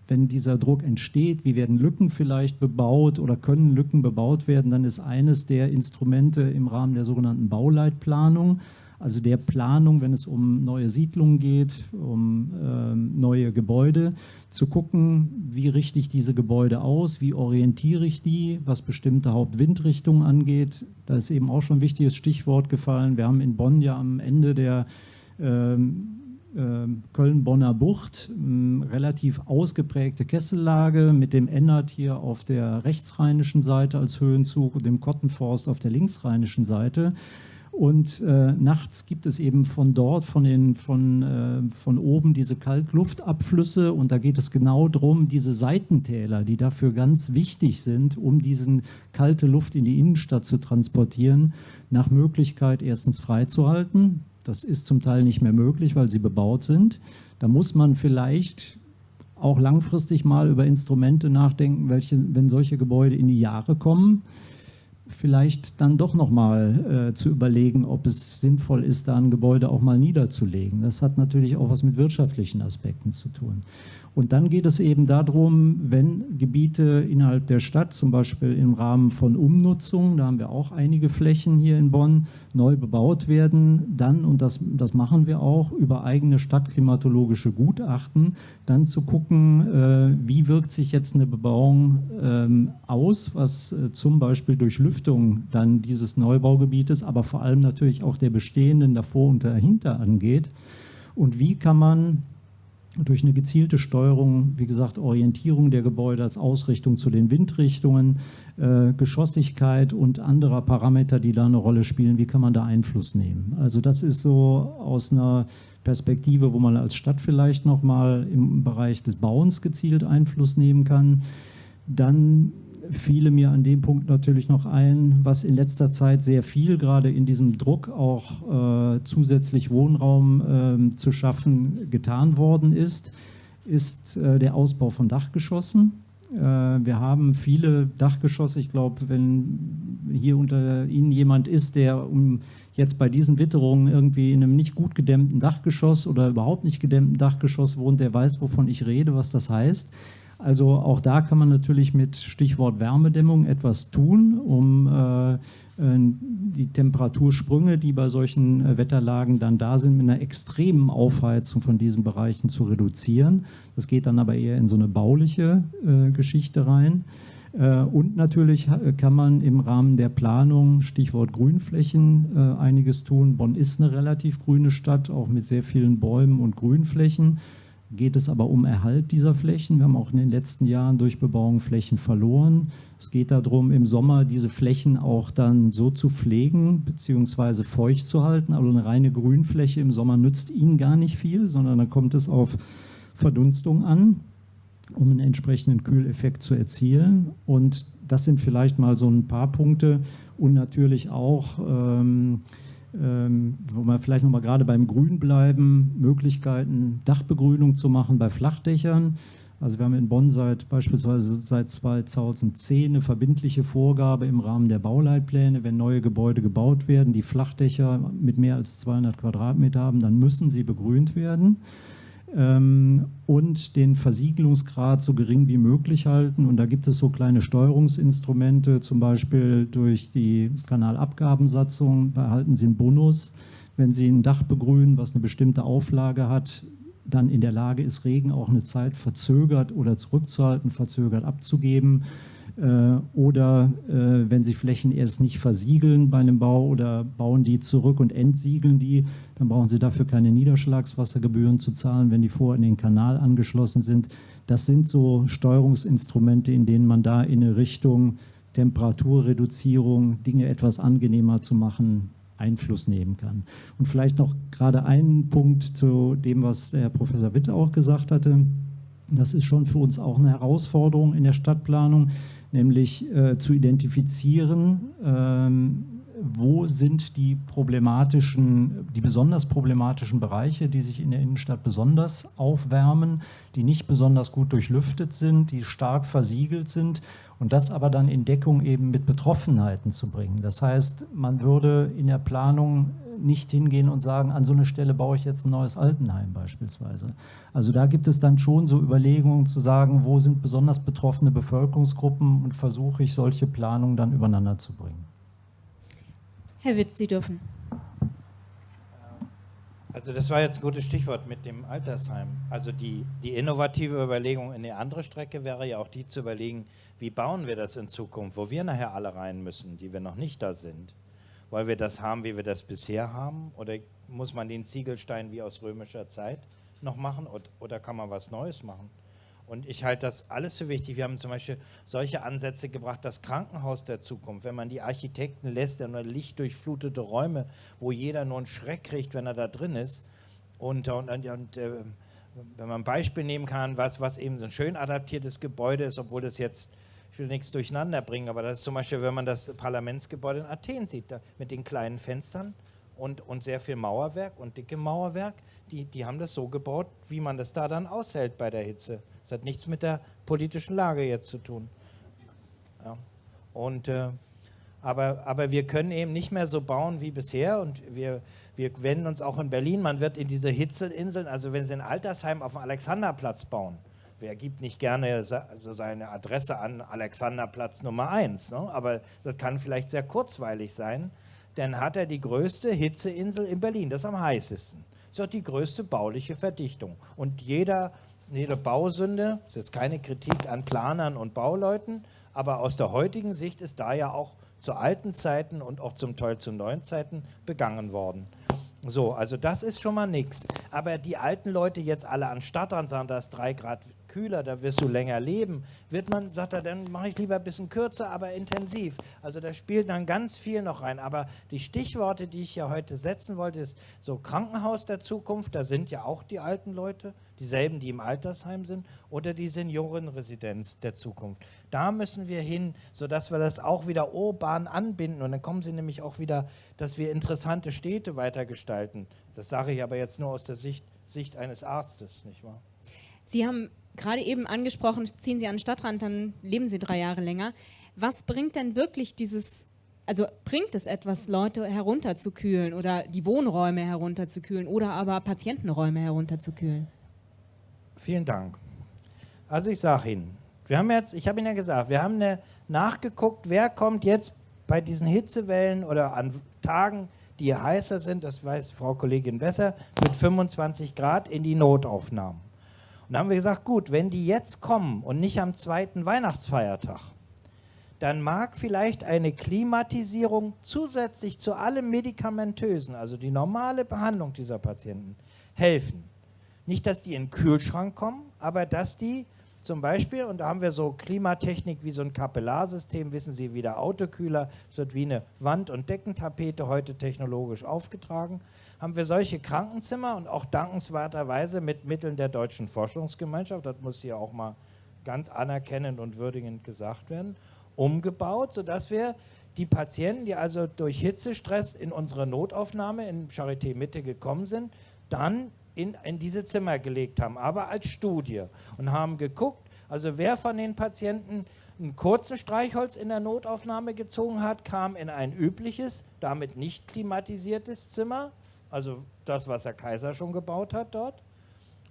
wenn dieser Druck entsteht, wie werden Lücken vielleicht bebaut oder können Lücken bebaut werden, dann ist eines der Instrumente im Rahmen der sogenannten Bauleitplanung, also der Planung, wenn es um neue Siedlungen geht, um äh, neue Gebäude, zu gucken, wie richte ich diese Gebäude aus, wie orientiere ich die, was bestimmte Hauptwindrichtungen angeht. Da ist eben auch schon ein wichtiges Stichwort gefallen. Wir haben in Bonn ja am Ende der ähm, Köln-Bonner Bucht, ähm, relativ ausgeprägte Kessellage mit dem Ennert hier auf der rechtsrheinischen Seite als Höhenzug und dem Kottenforst auf der linksrheinischen Seite. Und äh, nachts gibt es eben von dort, von, den, von, äh, von oben diese Kaltluftabflüsse und da geht es genau darum, diese Seitentäler, die dafür ganz wichtig sind, um diese kalte Luft in die Innenstadt zu transportieren, nach Möglichkeit erstens freizuhalten. Das ist zum Teil nicht mehr möglich, weil sie bebaut sind. Da muss man vielleicht auch langfristig mal über Instrumente nachdenken, welche, wenn solche Gebäude in die Jahre kommen, vielleicht dann doch nochmal äh, zu überlegen, ob es sinnvoll ist, da ein Gebäude auch mal niederzulegen. Das hat natürlich auch was mit wirtschaftlichen Aspekten zu tun. Und dann geht es eben darum, wenn Gebiete innerhalb der Stadt, zum Beispiel im Rahmen von Umnutzung, da haben wir auch einige Flächen hier in Bonn, neu bebaut werden, dann, und das, das machen wir auch, über eigene stadtklimatologische Gutachten, dann zu gucken, äh, wie wirkt sich jetzt eine Bebauung ähm, aus, was äh, zum Beispiel durch Lüftung dann dieses Neubaugebietes, aber vor allem natürlich auch der bestehenden davor und dahinter angeht. Und wie kann man durch eine gezielte Steuerung, wie gesagt, Orientierung der Gebäude als Ausrichtung zu den Windrichtungen, äh, Geschossigkeit und anderer Parameter, die da eine Rolle spielen, wie kann man da Einfluss nehmen? Also das ist so aus einer Perspektive, wo man als Stadt vielleicht nochmal im Bereich des Bauens gezielt Einfluss nehmen kann. Dann fiele mir an dem Punkt natürlich noch ein, was in letzter Zeit sehr viel, gerade in diesem Druck auch äh, zusätzlich Wohnraum äh, zu schaffen, getan worden ist, ist äh, der Ausbau von Dachgeschossen. Äh, wir haben viele Dachgeschosse. Ich glaube, wenn hier unter Ihnen jemand ist, der um jetzt bei diesen Witterungen irgendwie in einem nicht gut gedämmten Dachgeschoss oder überhaupt nicht gedämmten Dachgeschoss wohnt, der weiß, wovon ich rede, was das heißt. Also auch da kann man natürlich mit Stichwort Wärmedämmung etwas tun, um äh, äh, die Temperatursprünge, die bei solchen äh, Wetterlagen dann da sind, mit einer extremen Aufheizung von diesen Bereichen zu reduzieren. Das geht dann aber eher in so eine bauliche äh, Geschichte rein. Äh, und natürlich kann man im Rahmen der Planung, Stichwort Grünflächen, äh, einiges tun. Bonn ist eine relativ grüne Stadt, auch mit sehr vielen Bäumen und Grünflächen geht es aber um Erhalt dieser Flächen. Wir haben auch in den letzten Jahren durch Bebauung Flächen verloren. Es geht darum, im Sommer diese Flächen auch dann so zu pflegen bzw. feucht zu halten. Also eine reine Grünfläche im Sommer nützt Ihnen gar nicht viel, sondern da kommt es auf Verdunstung an, um einen entsprechenden Kühleffekt zu erzielen. Und das sind vielleicht mal so ein paar Punkte und natürlich auch ähm, wo wir vielleicht nochmal gerade beim Grün bleiben, Möglichkeiten, Dachbegrünung zu machen bei Flachdächern. Also wir haben in Bonn seit beispielsweise seit 2010 eine verbindliche Vorgabe im Rahmen der Bauleitpläne, wenn neue Gebäude gebaut werden, die Flachdächer mit mehr als 200 Quadratmeter haben, dann müssen sie begrünt werden. Ähm, und den Versiegelungsgrad so gering wie möglich halten. Und da gibt es so kleine Steuerungsinstrumente, zum Beispiel durch die Kanalabgabensatzung behalten Sie einen Bonus, wenn Sie ein Dach begrünen, was eine bestimmte Auflage hat, dann in der Lage ist, Regen auch eine Zeit verzögert oder zurückzuhalten, verzögert abzugeben. Äh, oder äh, wenn Sie Flächen erst nicht versiegeln bei einem Bau oder bauen die zurück und entsiegeln die, dann brauchen Sie dafür keine Niederschlagswassergebühren zu zahlen, wenn die vor in den Kanal angeschlossen sind. Das sind so Steuerungsinstrumente, in denen man da in eine Richtung Temperaturreduzierung, Dinge etwas angenehmer zu machen, Einfluss nehmen kann. Und vielleicht noch gerade einen Punkt zu dem, was Herr Professor Witt auch gesagt hatte. Das ist schon für uns auch eine Herausforderung in der Stadtplanung nämlich äh, zu identifizieren, ähm, wo sind die problematischen, die besonders problematischen Bereiche, die sich in der Innenstadt besonders aufwärmen, die nicht besonders gut durchlüftet sind, die stark versiegelt sind und das aber dann in Deckung eben mit Betroffenheiten zu bringen. Das heißt, man würde in der Planung nicht hingehen und sagen, an so eine Stelle baue ich jetzt ein neues Altenheim beispielsweise. Also da gibt es dann schon so Überlegungen zu sagen, wo sind besonders betroffene Bevölkerungsgruppen und versuche ich solche Planungen dann übereinander zu bringen. Herr Witz, Sie dürfen. Also das war jetzt ein gutes Stichwort mit dem Altersheim. Also die, die innovative Überlegung in eine andere Strecke wäre ja auch die zu überlegen, wie bauen wir das in Zukunft, wo wir nachher alle rein müssen, die wir noch nicht da sind. Wollen wir das haben, wie wir das bisher haben? Oder muss man den Ziegelstein wie aus römischer Zeit noch machen? Oder kann man was Neues machen? Und ich halte das alles für wichtig. Wir haben zum Beispiel solche Ansätze gebracht, das Krankenhaus der Zukunft, wenn man die Architekten lässt, in lichtdurchflutete Räume, wo jeder nur einen Schreck kriegt, wenn er da drin ist. Und, und, und, und äh, wenn man ein Beispiel nehmen kann, was, was eben so ein schön adaptiertes Gebäude ist, obwohl das jetzt ich will nichts durcheinander bringen, aber das ist zum Beispiel, wenn man das Parlamentsgebäude in Athen sieht, mit den kleinen Fenstern und, und sehr viel Mauerwerk und dicke Mauerwerk, die, die haben das so gebaut, wie man das da dann aushält bei der Hitze. Das hat nichts mit der politischen Lage jetzt zu tun. Ja. Und, äh, aber, aber wir können eben nicht mehr so bauen wie bisher und wir, wir wenden uns auch in Berlin, man wird in diese Hitzeinseln, also wenn Sie ein Altersheim auf dem Alexanderplatz bauen, wer gibt nicht gerne seine Adresse an Alexanderplatz Nummer 1, ne? aber das kann vielleicht sehr kurzweilig sein, dann hat er die größte Hitzeinsel in Berlin, das ist am heißesten. Das ist auch die größte bauliche Verdichtung. Und jeder, jede Bausünde, das ist jetzt keine Kritik an Planern und Bauleuten, aber aus der heutigen Sicht ist da ja auch zu alten Zeiten und auch zum Teil zu neuen Zeiten begangen worden. So, also das ist schon mal nichts. Aber die alten Leute jetzt alle an Stadtrand sagen, da ist drei Grad kühler, da wirst du länger leben, wird man, sagt er, dann mache ich lieber ein bisschen kürzer, aber intensiv. Also da spielt dann ganz viel noch rein. Aber die Stichworte, die ich ja heute setzen wollte, ist so Krankenhaus der Zukunft, da sind ja auch die alten Leute, dieselben, die im Altersheim sind, oder die Seniorenresidenz der Zukunft. Da müssen wir hin, sodass wir das auch wieder urban anbinden. Und dann kommen sie nämlich auch wieder, dass wir interessante Städte weitergestalten. Das sage ich aber jetzt nur aus der Sicht, Sicht eines Arztes, nicht wahr? Sie haben gerade eben angesprochen, ziehen Sie an den Stadtrand, dann leben Sie drei Jahre länger. Was bringt denn wirklich dieses, also bringt es etwas, Leute herunterzukühlen oder die Wohnräume herunterzukühlen oder aber Patientenräume herunterzukühlen? Vielen Dank. Also ich sage Ihnen, wir haben jetzt, ich habe Ihnen ja gesagt, wir haben eine, nachgeguckt, wer kommt jetzt bei diesen Hitzewellen oder an Tagen, die heißer sind, das weiß Frau Kollegin besser, mit 25 Grad in die Notaufnahmen. Und da haben wir gesagt, gut, wenn die jetzt kommen und nicht am zweiten Weihnachtsfeiertag, dann mag vielleicht eine Klimatisierung zusätzlich zu allem Medikamentösen, also die normale Behandlung dieser Patienten, helfen. Nicht, dass die in den Kühlschrank kommen, aber dass die zum Beispiel, und da haben wir so Klimatechnik wie so ein Kapillarsystem, wissen Sie, wie der Autokühler, es wird wie eine Wand- und Deckentapete heute technologisch aufgetragen haben wir solche Krankenzimmer und auch dankenswerterweise mit Mitteln der Deutschen Forschungsgemeinschaft, das muss hier auch mal ganz anerkennend und würdigend gesagt werden, umgebaut, sodass wir die Patienten, die also durch Hitzestress in unsere Notaufnahme in Charité Mitte gekommen sind, dann in, in diese Zimmer gelegt haben, aber als Studie und haben geguckt, also wer von den Patienten ein kurzes Streichholz in der Notaufnahme gezogen hat, kam in ein übliches, damit nicht klimatisiertes Zimmer also das, was Herr Kaiser schon gebaut hat dort.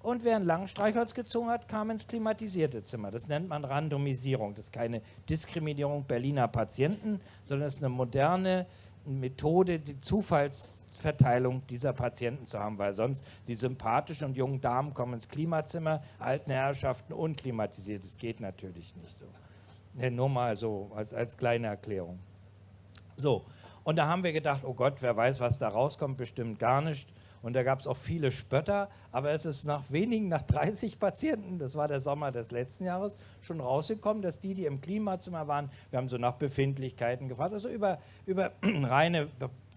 und wer ein Langstreichholz gezogen hat, kam ins klimatisierte Zimmer. Das nennt man Randomisierung. Das ist keine Diskriminierung Berliner Patienten, sondern es ist eine moderne Methode, die Zufallsverteilung dieser Patienten zu haben, weil sonst die sympathischen und jungen Damen kommen ins Klimazimmer, alten Herrschaften unklimatisiert. Das geht natürlich nicht so. Nur mal so als, als kleine Erklärung. So, und da haben wir gedacht, oh Gott, wer weiß, was da rauskommt, bestimmt gar nicht. Und da gab es auch viele Spötter, aber es ist nach wenigen, nach 30 Patienten, das war der Sommer des letzten Jahres, schon rausgekommen, dass die, die im Klimazimmer waren, wir haben so nach Befindlichkeiten gefragt, also über, über reine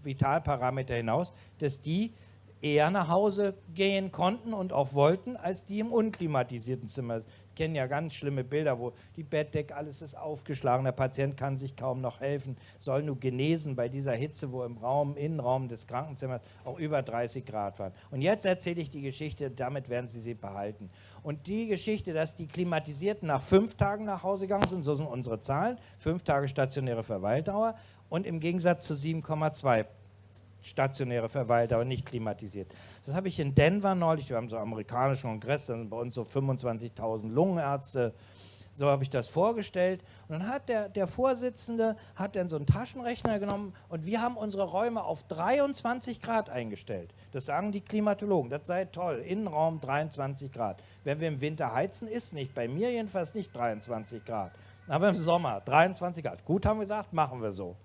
Vitalparameter hinaus, dass die eher nach Hause gehen konnten und auch wollten, als die im unklimatisierten Zimmer kennen ja ganz schlimme Bilder, wo die Bettdecke, alles ist aufgeschlagen, der Patient kann sich kaum noch helfen, soll nur genesen bei dieser Hitze, wo im Raum, Innenraum des Krankenzimmers auch über 30 Grad waren. Und jetzt erzähle ich die Geschichte, damit werden Sie sie behalten. Und die Geschichte, dass die Klimatisierten nach fünf Tagen nach Hause gegangen sind, so sind unsere Zahlen, fünf Tage stationäre Verweildauer und im Gegensatz zu 7,2 stationäre Verweildauer, nicht klimatisiert. Das habe ich in Denver neulich, wir haben so einen amerikanischen Kongress, da sind bei uns so 25.000 Lungenärzte, so habe ich das vorgestellt. Und dann hat der, der Vorsitzende hat dann so einen Taschenrechner genommen und wir haben unsere Räume auf 23 Grad eingestellt. Das sagen die Klimatologen, das sei toll, Innenraum 23 Grad. Wenn wir im Winter heizen, ist nicht, bei mir jedenfalls nicht 23 Grad. Aber im Sommer 23 Grad. Gut, haben wir gesagt, machen wir so.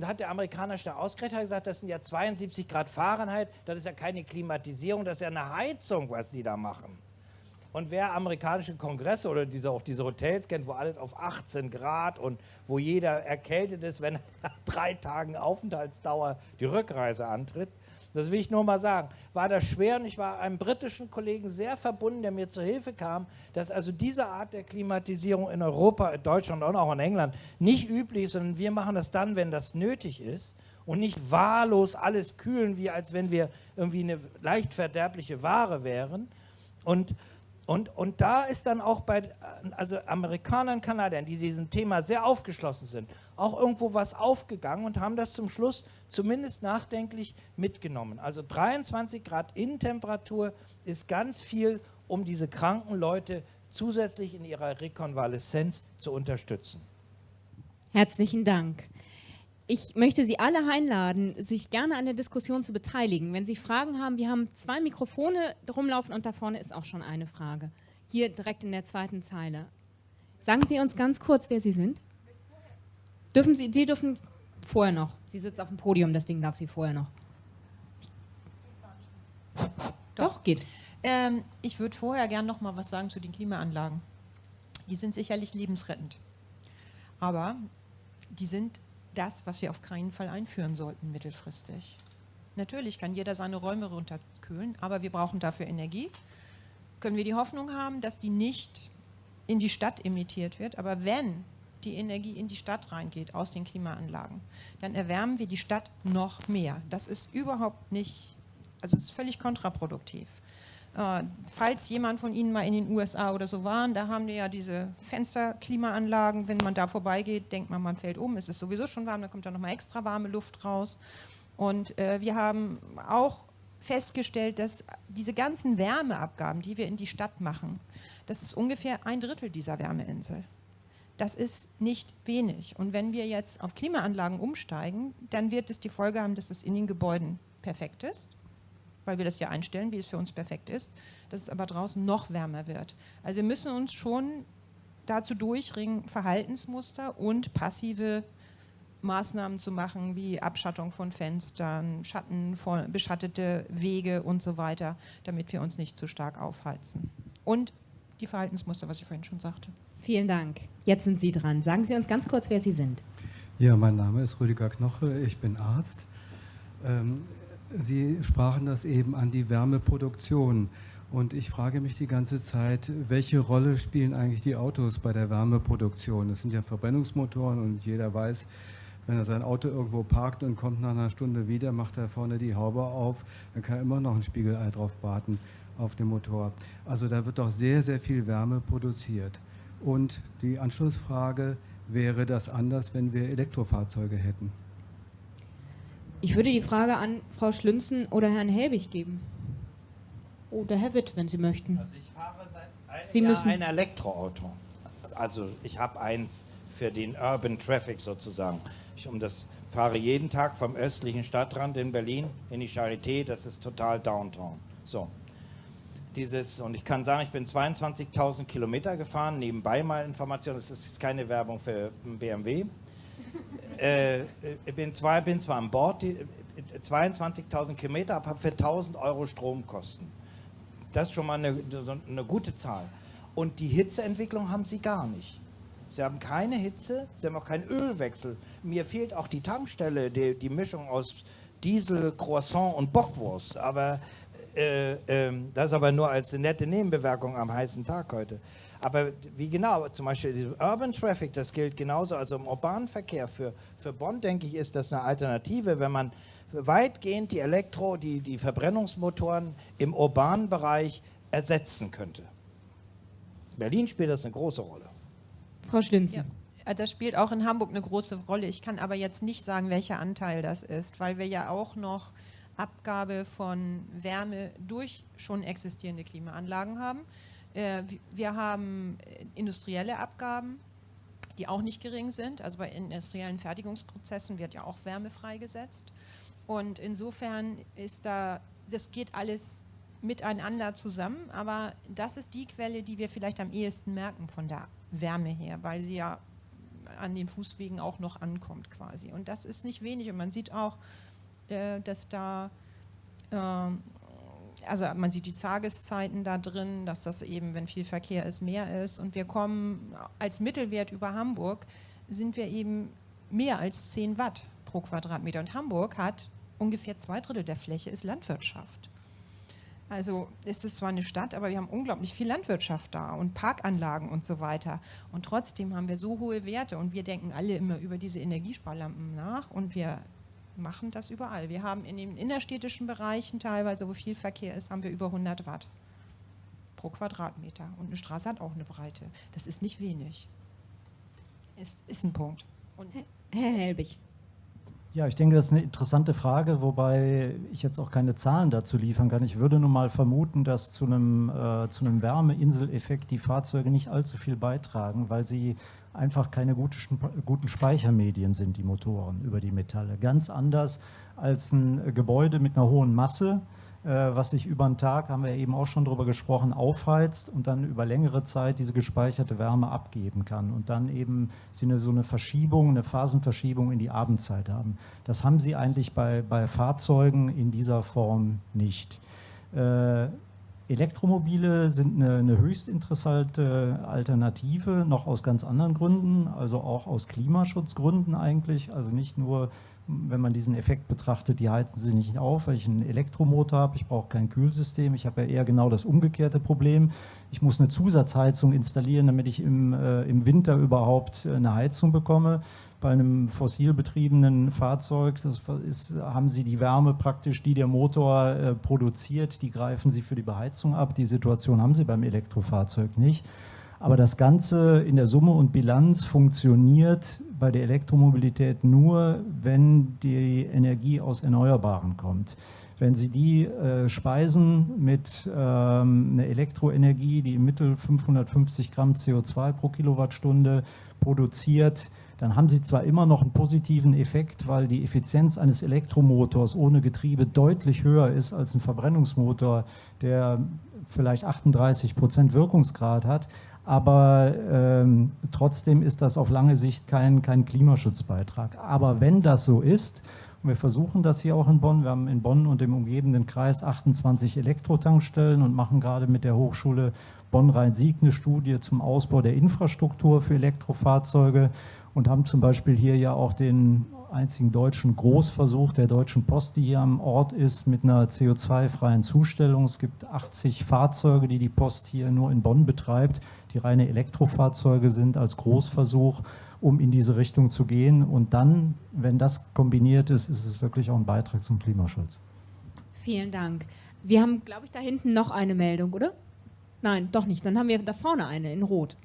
Und da hat der Amerikaner schnell ausgerechnet gesagt, das sind ja 72 Grad Fahrenheit, das ist ja keine Klimatisierung, das ist ja eine Heizung, was sie da machen. Und wer amerikanische Kongresse oder diese, auch diese Hotels kennt, wo alles auf 18 Grad und wo jeder erkältet ist, wenn nach drei Tagen Aufenthaltsdauer die Rückreise antritt, das will ich nur mal sagen, war das schwer und ich war einem britischen Kollegen sehr verbunden, der mir zur Hilfe kam, dass also diese Art der Klimatisierung in Europa, in Deutschland und auch in England nicht üblich ist, sondern wir machen das dann, wenn das nötig ist und nicht wahllos alles kühlen, wie als wenn wir irgendwie eine leicht verderbliche Ware wären. Und und, und da ist dann auch bei also Amerikanern, Kanadiern, die diesem Thema sehr aufgeschlossen sind, auch irgendwo was aufgegangen und haben das zum Schluss zumindest nachdenklich mitgenommen. Also 23 Grad Innentemperatur ist ganz viel, um diese kranken Leute zusätzlich in ihrer Rekonvaleszenz zu unterstützen. Herzlichen Dank. Ich möchte Sie alle einladen, sich gerne an der Diskussion zu beteiligen. Wenn Sie Fragen haben, wir haben zwei Mikrofone rumlaufen und da vorne ist auch schon eine Frage. Hier direkt in der zweiten Zeile. Sagen Sie uns ganz kurz, wer Sie sind. Dürfen Sie, Sie dürfen vorher noch. Sie sitzt auf dem Podium, deswegen darf sie vorher noch. Doch, Doch geht. Ähm, ich würde vorher gerne noch mal was sagen zu den Klimaanlagen. Die sind sicherlich lebensrettend. Aber die sind das, was wir auf keinen Fall einführen sollten mittelfristig. Natürlich kann jeder seine Räume runterkühlen, aber wir brauchen dafür Energie. Können wir die Hoffnung haben, dass die nicht in die Stadt emittiert wird, aber wenn die Energie in die Stadt reingeht aus den Klimaanlagen, dann erwärmen wir die Stadt noch mehr. Das ist überhaupt nicht, also ist völlig kontraproduktiv. Äh, falls jemand von Ihnen mal in den USA oder so waren, da haben die ja diese Fensterklimaanlagen. Wenn man da vorbeigeht, denkt man, man fällt um. Es ist sowieso schon warm, dann kommt da nochmal extra warme Luft raus. Und äh, wir haben auch festgestellt, dass diese ganzen Wärmeabgaben, die wir in die Stadt machen, das ist ungefähr ein Drittel dieser Wärmeinsel. Das ist nicht wenig. Und wenn wir jetzt auf Klimaanlagen umsteigen, dann wird es die Folge haben, dass es in den Gebäuden perfekt ist weil wir das ja einstellen, wie es für uns perfekt ist, dass es aber draußen noch wärmer wird. Also wir müssen uns schon dazu durchringen, Verhaltensmuster und passive Maßnahmen zu machen, wie Abschattung von Fenstern, Schatten von, beschattete Wege und so weiter, damit wir uns nicht zu stark aufheizen. Und die Verhaltensmuster, was ich vorhin schon sagte. Vielen Dank. Jetzt sind Sie dran. Sagen Sie uns ganz kurz, wer Sie sind. Ja, mein Name ist Rüdiger Knoche, ich bin Arzt. Sie sprachen das eben an die Wärmeproduktion. Und ich frage mich die ganze Zeit, welche Rolle spielen eigentlich die Autos bei der Wärmeproduktion? Das sind ja Verbrennungsmotoren und jeder weiß, wenn er sein Auto irgendwo parkt und kommt nach einer Stunde wieder, macht er vorne die Haube auf, dann kann er immer noch ein Spiegelei drauf warten auf dem Motor. Also da wird doch sehr, sehr viel Wärme produziert. Und die Anschlussfrage, wäre das anders, wenn wir Elektrofahrzeuge hätten? Ich würde die Frage an Frau Schlünzen oder Herrn Helbig geben. Oder Herr Witt, wenn Sie möchten. Also ich fahre seit einem Sie Jahr müssen- ein Elektroauto. Also ich habe eins für den Urban Traffic sozusagen. Ich um das fahre jeden Tag vom östlichen Stadtrand in Berlin in die Charité. Das ist total Downtown. So. Dieses, und ich kann sagen, ich bin 22.000 Kilometer gefahren, nebenbei mal Information, das ist keine Werbung für BMW. Äh, ich bin, zwar, bin zwar an Bord, die, äh, 22.000 Kilometer, habe für 1.000 Euro Stromkosten. Das ist schon mal eine, eine gute Zahl. Und die Hitzeentwicklung haben sie gar nicht. Sie haben keine Hitze, sie haben auch keinen Ölwechsel. Mir fehlt auch die Tankstelle, die, die Mischung aus Diesel, Croissant und Bockwurst. Aber äh, ähm, das aber nur als nette Nebenbewerkung am heißen Tag heute. Aber wie genau, zum Beispiel Urban Traffic, das gilt genauso, also im urbanen Verkehr. Für, für Bonn, denke ich, ist das eine Alternative, wenn man weitgehend die Elektro-, die, die Verbrennungsmotoren im urbanen Bereich ersetzen könnte. Berlin spielt das eine große Rolle. Frau Schlünzen. Ja, das spielt auch in Hamburg eine große Rolle. Ich kann aber jetzt nicht sagen, welcher Anteil das ist, weil wir ja auch noch Abgabe von Wärme durch schon existierende Klimaanlagen haben. Äh, wi- Wir haben äh, industrielle Abgaben, die auch nicht gering sind. Also bei industriellen Fertigungsprozessen wird ja auch Wärme freigesetzt. Und insofern ist da, das geht alles miteinander zusammen, aber das ist die Quelle, die wir vielleicht am ehesten merken von der Wärme her, weil sie ja an den Fußwegen auch noch ankommt quasi. Und das ist nicht wenig und man sieht auch, äh, dass da, ähm, also man sieht die Tageszeiten da drin, dass das eben, wenn viel Verkehr ist, mehr ist. Und wir kommen als Mittelwert über Hamburg, sind wir eben mehr als 10 Watt pro Quadratmeter. Und Hamburg hat ungefähr zwei Drittel der Fläche ist Landwirtschaft. Also ist es zwar eine Stadt, aber wir haben unglaublich viel Landwirtschaft da und Parkanlagen und so weiter. Und trotzdem haben wir so hohe Werte und wir denken alle immer über diese Energiesparlampen nach und wir machen das überall. Wir haben in den innerstädtischen Bereichen teilweise, wo viel Verkehr ist, haben wir über 100 Watt pro Quadratmeter. Und eine Straße hat auch eine Breite. Das ist nicht wenig. Ist, ist ein Punkt. Und Herr Helbig. Ja, ich denke, das ist eine interessante Frage, wobei ich jetzt auch keine Zahlen dazu liefern kann. Ich würde nun mal vermuten, dass zu einem, äh, zu einem Wärmeinseleffekt die Fahrzeuge nicht allzu viel beitragen, weil sie einfach keine gute, guten Speichermedien sind, die Motoren über die Metalle. Ganz anders als ein Gebäude mit einer hohen Masse, was sich über einen Tag, haben wir eben auch schon drüber gesprochen, aufheizt und dann über längere Zeit diese gespeicherte Wärme abgeben kann und dann eben sie eine, so eine Verschiebung, eine Phasenverschiebung in die Abendzeit haben. Das haben sie eigentlich bei, bei Fahrzeugen in dieser Form nicht. Äh, Elektromobile sind eine, eine höchst interessante Alternative, noch aus ganz anderen Gründen, also auch aus Klimaschutzgründen eigentlich. Also nicht nur, wenn man diesen Effekt betrachtet, die heizen sie nicht auf, weil ich einen Elektromotor habe, ich brauche kein Kühlsystem. Ich habe ja eher genau das umgekehrte Problem. Ich muss eine Zusatzheizung installieren, damit ich im, äh, im Winter überhaupt eine Heizung bekomme bei einem fossil betriebenen Fahrzeug ist, haben Sie die Wärme praktisch, die der Motor äh, produziert, die greifen Sie für die Beheizung ab. Die Situation haben Sie beim Elektrofahrzeug nicht. Aber das Ganze in der Summe und Bilanz funktioniert bei der Elektromobilität nur, wenn die Energie aus Erneuerbaren kommt. Wenn Sie die äh, speisen mit ähm, einer Elektroenergie, die im Mittel 550 Gramm CO2 pro Kilowattstunde produziert, dann haben Sie zwar immer noch einen positiven Effekt, weil die Effizienz eines Elektromotors ohne Getriebe deutlich höher ist als ein Verbrennungsmotor, der vielleicht 38 Prozent Wirkungsgrad hat, aber ähm, trotzdem ist das auf lange Sicht kein, kein Klimaschutzbeitrag. Aber wenn das so ist, und wir versuchen das hier auch in Bonn, wir haben in Bonn und im umgebenden Kreis 28 Elektrotankstellen und machen gerade mit der Hochschule Bonn-Rhein-Sieg eine Studie zum Ausbau der Infrastruktur für Elektrofahrzeuge und haben zum Beispiel hier ja auch den einzigen deutschen Großversuch der Deutschen Post, die hier am Ort ist, mit einer CO2-freien Zustellung. Es gibt 80 Fahrzeuge, die die Post hier nur in Bonn betreibt, die reine Elektrofahrzeuge sind als Großversuch, um in diese Richtung zu gehen. Und dann, wenn das kombiniert ist, ist es wirklich auch ein Beitrag zum Klimaschutz. Vielen Dank. Wir haben, glaube ich, da hinten noch eine Meldung, oder? Nein, doch nicht. Dann haben wir da vorne eine in Rot.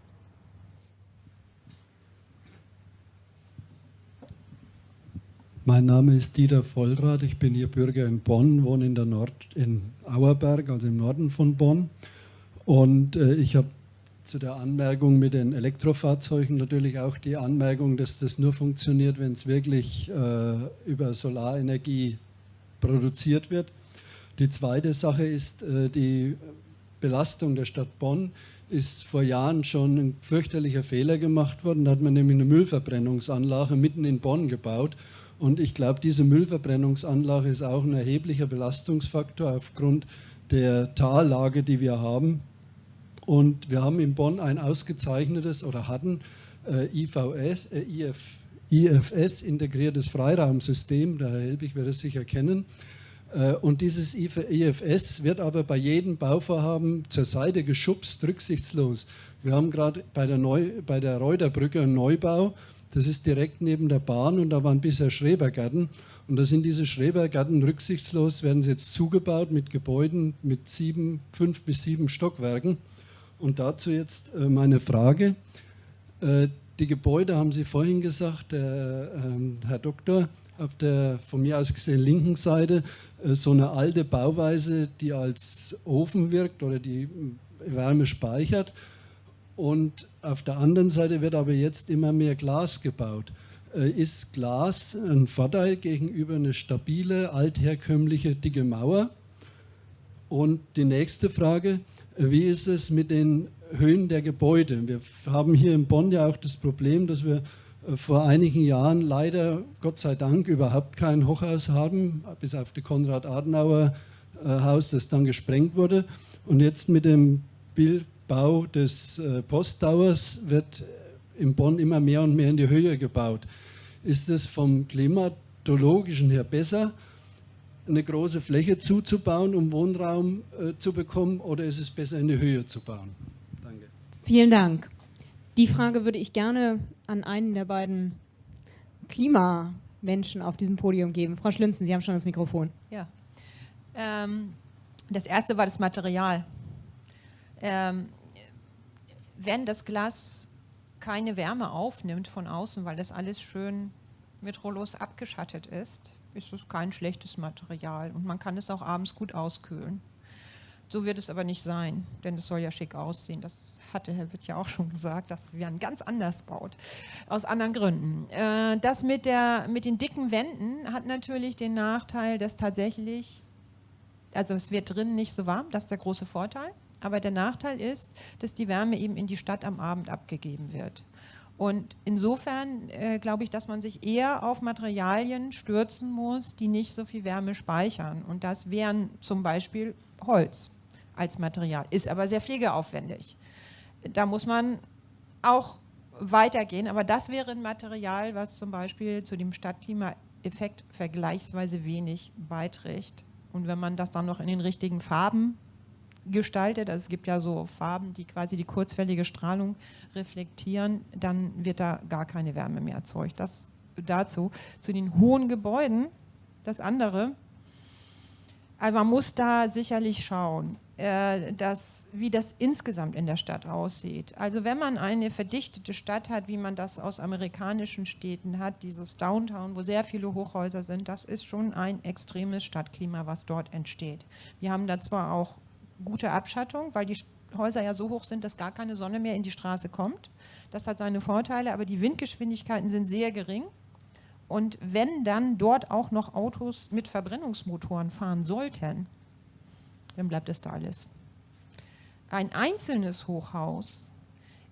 Mein Name ist Dieter Vollrath, ich bin hier Bürger in Bonn, wohne in der Nord in Auerberg, also im Norden von Bonn. Und äh, ich habe zu der Anmerkung mit den Elektrofahrzeugen natürlich auch die Anmerkung, dass das nur funktioniert, wenn es wirklich äh, über Solarenergie produziert wird. Die zweite Sache ist, äh, die Belastung der Stadt Bonn ist vor Jahren schon ein fürchterlicher Fehler gemacht worden. Da hat man nämlich eine Müllverbrennungsanlage mitten in Bonn gebaut. Und ich glaube, diese Müllverbrennungsanlage ist auch ein erheblicher Belastungsfaktor aufgrund der Tallage, die wir haben. Und wir haben in Bonn ein ausgezeichnetes oder hatten äh, IVS, äh, IF, IFS, integriertes Freiraumsystem, der Herr Helbig wird es sicher kennen. Äh, und dieses IFS wird aber bei jedem Bauvorhaben zur Seite geschubst, rücksichtslos. Wir haben gerade bei der, bei der Reuterbrücke einen Neubau, das ist direkt neben der Bahn und da waren bisher Schrebergärten. Und da sind diese Schrebergärten rücksichtslos, werden sie jetzt zugebaut mit Gebäuden mit sieben, fünf bis sieben Stockwerken. Und dazu jetzt äh, meine Frage. Äh, die Gebäude, haben Sie vorhin gesagt, der ähm, Herr Doktor, auf der von mir aus gesehen linken Seite, äh, so eine alte Bauweise, die als Ofen wirkt oder die Wärme speichert. Und auf der anderen Seite wird aber jetzt immer mehr Glas gebaut. Ist Glas ein Vorteil gegenüber einer stabile, altherkömmliche, dicke Mauer? Und die nächste Frage, wie ist es mit den Höhen der Gebäude? Wir haben hier in Bonn ja auch das Problem, dass wir äh, vor einigen Jahren leider, Gott sei Dank, überhaupt kein Hochhaus haben, bis auf das Konrad-Adenauer-Haus, das dann gesprengt wurde. Und jetzt mit dem Bau des äh, Posttowers wird in Bonn immer mehr und mehr in die Höhe gebaut. Ist es vom klimatologischen her besser? Eine große Fläche zuzubauen, um Wohnraum äh, zu bekommen, oder ist es besser, in die Höhe zu bauen? Danke. Vielen Dank. Die Frage würde ich gerne an einen der beiden Klimamenschen auf diesem Podium geben. Frau Schlünzen, Sie haben schon das Mikrofon. Ja. Ähm, das erste war das Material. Ähm, wenn das Glas keine Wärme aufnimmt von außen, weil das alles schön mit Rollos abgeschattet ist, ist es kein schlechtes Material und man kann es auch abends gut auskühlen. So wird es aber nicht sein, denn es soll ja schick aussehen. Das hatte Herr Witt ja auch schon gesagt, dass man ganz anders baut, aus anderen Gründen. Äh, das mit, der, mit den dicken Wänden hat natürlich den Nachteil, dass tatsächlich, also es wird drinnen nicht so warm, das ist der große Vorteil, aber der Nachteil ist, dass die Wärme eben in die Stadt am Abend abgegeben wird. Und insofern äh, glaube ich, dass man sich eher auf Materialien stürzen muss, die nicht so viel Wärme speichern. Und das wären zum Beispiel Holz als Material, ist aber sehr pflegeaufwendig. Da muss man auch weitergehen, aber das wäre ein Material, was zum Beispiel zu dem Stadtklimaeffekt vergleichsweise wenig beiträgt. Und wenn man das dann noch in den richtigen Farben gestaltet, also es gibt ja so Farben, die quasi die kurzwellige Strahlung reflektieren, dann wird da gar keine Wärme mehr erzeugt. Das dazu. Zu den hohen Gebäuden, das andere, aber man muss da sicherlich schauen, äh, dass, wie das insgesamt in der Stadt aussieht. Also wenn man eine verdichtete Stadt hat, wie man das aus amerikanischen Städten hat, dieses Downtown, wo sehr viele Hochhäuser sind, das ist schon ein extremes Stadtklima, was dort entsteht. Wir haben da zwar auch gute Abschattung, weil die Häuser ja so hoch sind, dass gar keine Sonne mehr in die Straße kommt. Das hat seine Vorteile, aber die Windgeschwindigkeiten sind sehr gering. Und wenn dann dort auch noch Autos mit Verbrennungsmotoren fahren sollten, dann bleibt es da alles. Ein einzelnes Hochhaus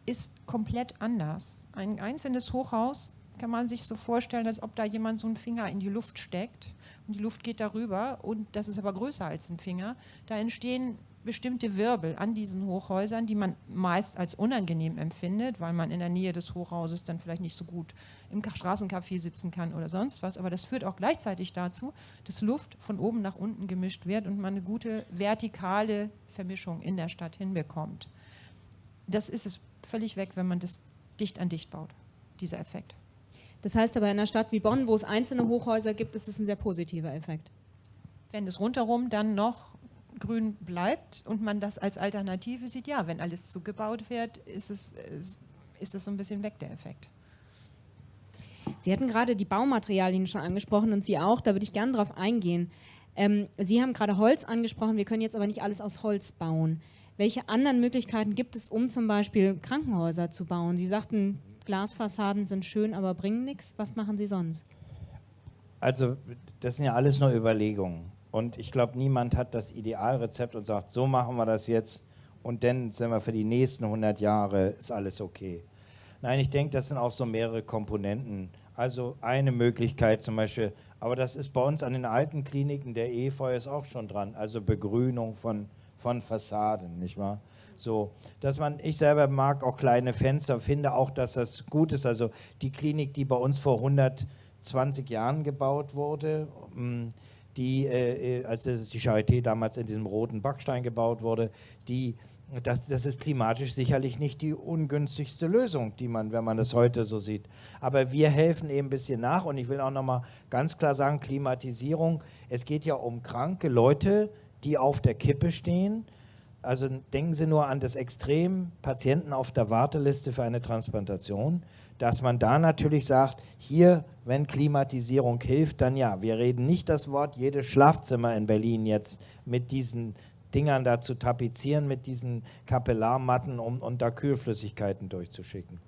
ist komplett anders. Ein einzelnes Hochhaus kann man sich so vorstellen, als ob da jemand so einen Finger in die Luft steckt und die Luft geht darüber und das ist aber größer als ein Finger. Da entstehen bestimmte Wirbel an diesen Hochhäusern, die man meist als unangenehm empfindet, weil man in der Nähe des Hochhauses dann vielleicht nicht so gut im Straßencafé sitzen kann oder sonst was. Aber das führt auch gleichzeitig dazu, dass Luft von oben nach unten gemischt wird und man eine gute vertikale Vermischung in der Stadt hinbekommt. Das ist es völlig weg, wenn man das dicht an dicht baut, dieser Effekt. Das heißt aber in einer Stadt wie Bonn, wo es einzelne Hochhäuser gibt, ist es ein sehr positiver Effekt. Wenn es rundherum dann noch grün bleibt und man das als Alternative sieht, ja, wenn alles zugebaut wird, ist es, ist es so ein bisschen weg, der Effekt. Sie hatten gerade die Baumaterialien schon angesprochen und Sie auch, da würde ich gerne darauf eingehen. Ähm, Sie haben gerade Holz angesprochen, wir können jetzt aber nicht alles aus Holz bauen. Welche anderen Möglichkeiten gibt es, um zum Beispiel Krankenhäuser zu bauen? Sie sagten, Glasfassaden sind schön, aber bringen nichts. Was machen Sie sonst? Also das sind ja alles nur Überlegungen. Und ich glaube, niemand hat das Idealrezept und sagt, so machen wir das jetzt und dann sind wir für die nächsten 100 Jahre, ist alles okay. Nein, ich denke, das sind auch so mehrere Komponenten. Also eine Möglichkeit zum Beispiel, aber das ist bei uns an den alten Kliniken, der Efeu ist auch schon dran, also Begrünung von, von Fassaden, nicht wahr? So, dass man, ich selber mag auch kleine Fenster, finde auch, dass das gut ist. Also die Klinik, die bei uns vor 120 Jahren gebaut wurde, mm, die, äh, äh als die Charité damals in diesem roten Backstein gebaut wurde, die das, das, ist klimatisch sicherlich nicht die ungünstigste Lösung, die man, wenn man das heute so sieht. Aber wir helfen eben ein bisschen nach und ich will auch nochmal ganz klar sagen, Klimatisierung, es geht ja um kranke Leute, die auf der Kippe stehen. Also denken Sie nur an das Extrem, Patienten auf der Warteliste für eine Transplantation, dass man da natürlich sagt, hier, wenn Klimatisierung hilft, dann ja. Wir reden nicht das Wort jedes Schlafzimmer in Berlin jetzt mit diesen Dingern da zu tapezieren mit diesen Kapillarmatten, um, um da Kühlflüssigkeiten durchzuschicken.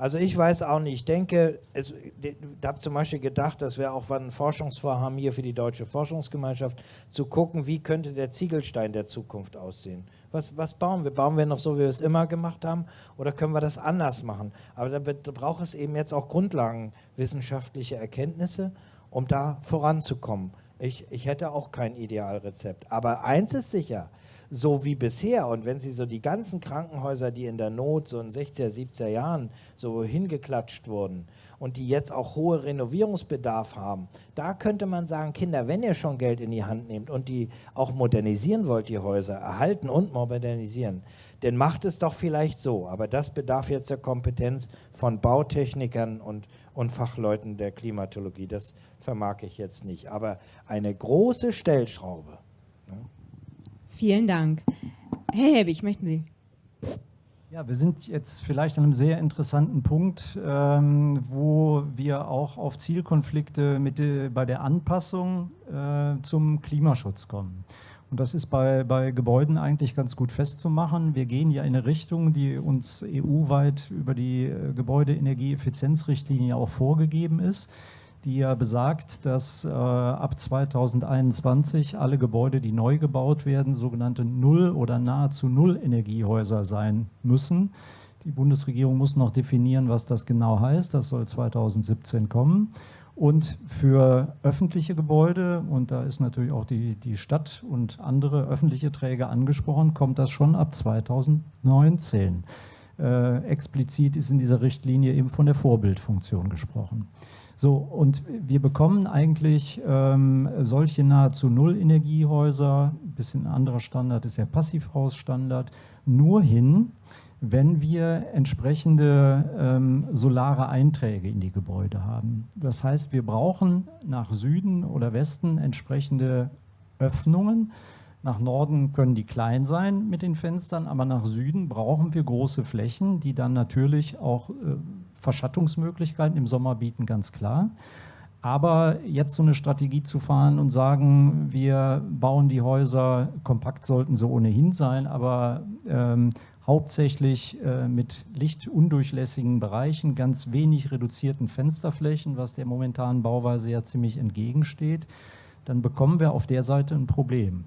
Also ich weiß auch nicht, ich denke, es, ich habe zum Beispiel gedacht, das wäre auch ein Forschungsvorhaben hier für die Deutsche Forschungsgemeinschaft, zu gucken, wie könnte der Ziegelstein der Zukunft aussehen. Was, was bauen wir? Bauen wir noch so, wie wir es immer gemacht haben oder können wir das anders machen? Aber da braucht es eben jetzt auch grundlagenwissenschaftliche Erkenntnisse, um da voranzukommen. Ich, ich hätte auch kein Idealrezept. Aber eins ist sicher, so wie bisher und wenn Sie so die ganzen Krankenhäuser, die in der Not so in 60er, 70er Jahren so hingeklatscht wurden und die jetzt auch hohe Renovierungsbedarf haben, da könnte man sagen, Kinder, wenn ihr schon Geld in die Hand nehmt und die auch modernisieren wollt, die Häuser, erhalten und modernisieren, dann macht es doch vielleicht so. Aber das bedarf jetzt der Kompetenz von Bautechnikern und und Fachleuten der Klimatologie. Das vermag ich jetzt nicht. Aber eine große Stellschraube. Vielen Dank. Herr Hebig, möchten Sie? Ja, wir sind jetzt vielleicht an einem sehr interessanten Punkt, ähm, wo wir auch auf Zielkonflikte mit, bei der Anpassung äh, zum Klimaschutz kommen. Und das ist bei, bei Gebäuden eigentlich ganz gut festzumachen. Wir gehen ja in eine Richtung, die uns EU-weit über die äh, Gebäudeenergieeffizienzrichtlinie auch vorgegeben ist, die ja besagt, dass äh, ab 2021 alle Gebäude, die neu gebaut werden, sogenannte Null- oder nahezu Null-Energiehäuser sein müssen. Die Bundesregierung muss noch definieren, was das genau heißt. Das soll 2017 kommen. Und für öffentliche Gebäude, und da ist natürlich auch die, die Stadt und andere öffentliche Träger angesprochen, kommt das schon ab 2019. Äh, explizit ist in dieser Richtlinie eben von der Vorbildfunktion gesprochen. So, und wir bekommen eigentlich ähm, solche nahezu Null-Energiehäuser, ein bisschen anderer Standard ist ja Passivhausstandard, nur hin, wenn wir entsprechende ähm, solare Einträge in die Gebäude haben. Das heißt, wir brauchen nach Süden oder Westen entsprechende Öffnungen. Nach Norden können die klein sein mit den Fenstern, aber nach Süden brauchen wir große Flächen, die dann natürlich auch äh, Verschattungsmöglichkeiten im Sommer bieten, ganz klar. Aber jetzt so eine Strategie zu fahren und sagen, wir bauen die Häuser, kompakt sollten sie ohnehin sein, aber ähm, hauptsächlich äh, mit lichtundurchlässigen Bereichen, ganz wenig reduzierten Fensterflächen, was der momentanen Bauweise ja ziemlich entgegensteht, dann bekommen wir auf der Seite ein Problem.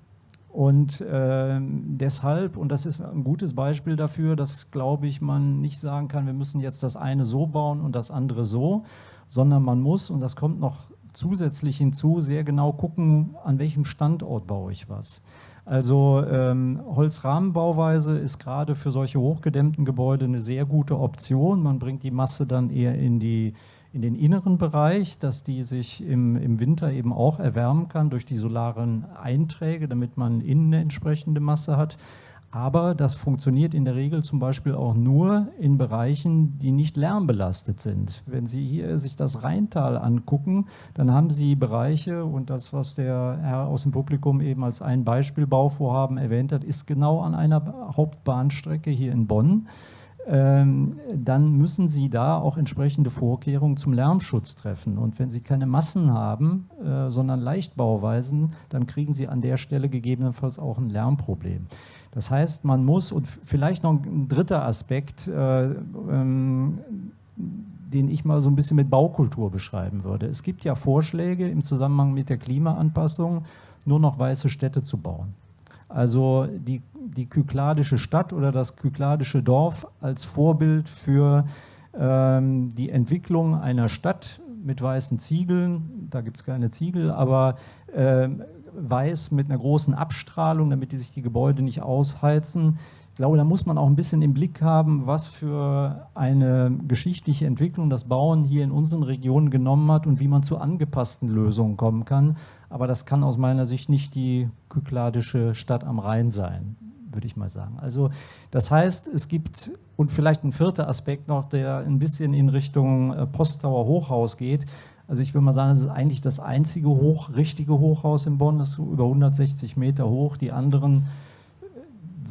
Und äh, deshalb, und das ist ein gutes Beispiel dafür, dass, glaube ich, man nicht sagen kann, wir müssen jetzt das eine so bauen und das andere so, sondern man muss, und das kommt noch zusätzlich hinzu, sehr genau gucken, an welchem Standort baue ich was. Also ähm, Holzrahmenbauweise ist gerade für solche hochgedämmten Gebäude eine sehr gute Option. Man bringt die Masse dann eher in, die, in den inneren Bereich, dass die sich im, im Winter eben auch erwärmen kann durch die solaren Einträge, damit man innen eine entsprechende Masse hat. Aber das funktioniert in der Regel zum Beispiel auch nur in Bereichen, die nicht lärmbelastet sind. Wenn Sie hier sich das Rheintal angucken, dann haben Sie Bereiche und das, was der Herr aus dem Publikum eben als ein Beispiel Bauvorhaben erwähnt hat, ist genau an einer Hauptbahnstrecke hier in Bonn dann müssen Sie da auch entsprechende Vorkehrungen zum Lärmschutz treffen. Und wenn Sie keine Massen haben, äh, sondern Leichtbauweisen, dann kriegen Sie an der Stelle gegebenenfalls auch ein Lärmproblem. Das heißt, man muss, und vielleicht noch ein dritter Aspekt, äh, ähm, den ich mal so ein bisschen mit Baukultur beschreiben würde. Es gibt ja Vorschläge im Zusammenhang mit der Klimaanpassung, nur noch weiße Städte zu bauen. Also die, die kykladische Stadt oder das kykladische Dorf als Vorbild für ähm, die Entwicklung einer Stadt mit weißen Ziegeln, da gibt es keine Ziegel, aber äh, weiß mit einer großen Abstrahlung, damit die sich die Gebäude nicht ausheizen. Ich glaube, da muss man auch ein bisschen im Blick haben, was für eine geschichtliche Entwicklung das Bauen hier in unseren Regionen genommen hat und wie man zu angepassten Lösungen kommen kann. Aber das kann aus meiner Sicht nicht die kykladische Stadt am Rhein sein, würde ich mal sagen. Also das heißt, es gibt, und vielleicht ein vierter Aspekt noch, der ein bisschen in Richtung äh, Posttower Hochhaus geht. Also ich würde mal sagen, das ist eigentlich das einzige hoch, richtige Hochhaus in Bonn, das ist über 160 Meter hoch. Die anderen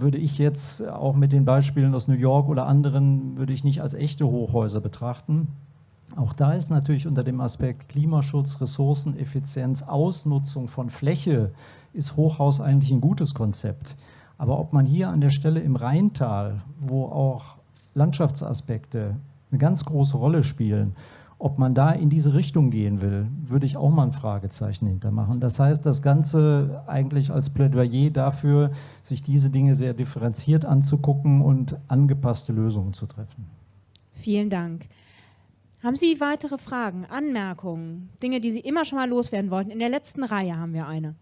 würde ich jetzt auch mit den Beispielen aus New York oder anderen, würde ich nicht als echte Hochhäuser betrachten. Auch da ist natürlich unter dem Aspekt Klimaschutz, Ressourceneffizienz, Ausnutzung von Fläche, ist Hochhaus eigentlich ein gutes Konzept. Aber ob man hier an der Stelle im Rheintal, wo auch Landschaftsaspekte eine ganz große Rolle spielen, ob man da in diese Richtung gehen will, würde ich auch mal ein Fragezeichen hintermachen. Das heißt, das Ganze eigentlich als Plädoyer dafür, sich diese Dinge sehr differenziert anzugucken und angepasste Lösungen zu treffen. Vielen Dank. Haben Sie weitere Fragen, Anmerkungen, Dinge, die Sie immer schon mal loswerden wollten? In der letzten Reihe haben wir eine.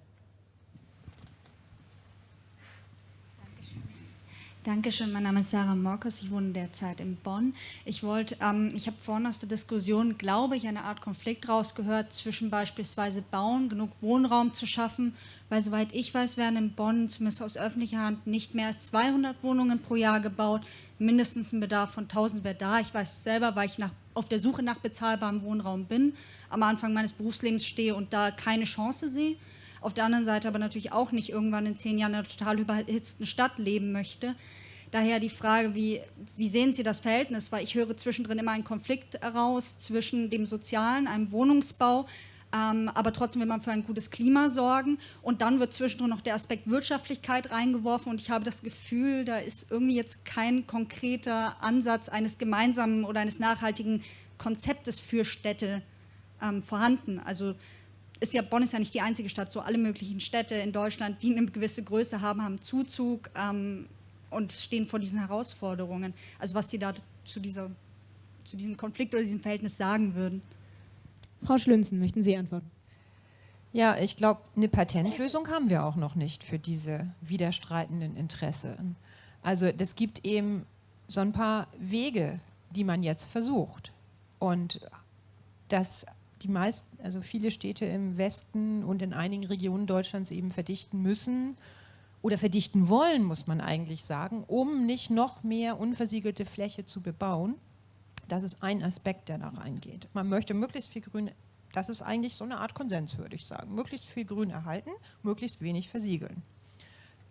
Dankeschön, mein Name ist Sarah Morkes, ich wohne derzeit in Bonn. Ich wollte, ähm, ich habe vorhin aus der Diskussion, glaube ich, eine Art Konflikt rausgehört zwischen beispielsweise Bauen, genug Wohnraum zu schaffen, weil soweit ich weiß, werden in Bonn, zumindest aus öffentlicher Hand, nicht mehr als 200 Wohnungen pro Jahr gebaut, mindestens ein Bedarf von 1000 wäre da. Ich weiß es selber, weil ich nach, auf der Suche nach bezahlbarem Wohnraum bin, am Anfang meines Berufslebens stehe und da keine Chance sehe auf der anderen Seite aber natürlich auch nicht irgendwann in zehn Jahren in einer total überhitzten Stadt leben möchte. Daher die Frage, wie, wie sehen Sie das Verhältnis? Weil ich höre zwischendrin immer einen Konflikt heraus zwischen dem Sozialen, einem Wohnungsbau, ähm, aber trotzdem will man für ein gutes Klima sorgen. Und dann wird zwischendrin noch der Aspekt Wirtschaftlichkeit reingeworfen. Und ich habe das Gefühl, da ist irgendwie jetzt kein konkreter Ansatz eines gemeinsamen oder eines nachhaltigen Konzeptes für Städte ähm, vorhanden. Also ist ja, Bonn ist ja nicht die einzige Stadt, so alle möglichen Städte in Deutschland, die eine gewisse Größe haben, haben Zuzug ähm, und stehen vor diesen Herausforderungen. Also was Sie da zu, dieser, zu diesem Konflikt oder diesem Verhältnis sagen würden. Frau Schlünzen, möchten Sie antworten? Ja, ich glaube, eine Patentlösung haben wir auch noch nicht für diese widerstreitenden Interessen. Also das gibt eben so ein paar Wege, die man jetzt versucht. Und das die meisten, also viele Städte im Westen und in einigen Regionen Deutschlands eben verdichten müssen oder verdichten wollen, muss man eigentlich sagen, um nicht noch mehr unversiegelte Fläche zu bebauen. Das ist ein Aspekt, der da reingeht. Man möchte möglichst viel Grün, das ist eigentlich so eine Art Konsens, würde ich sagen. Möglichst viel Grün erhalten, möglichst wenig versiegeln.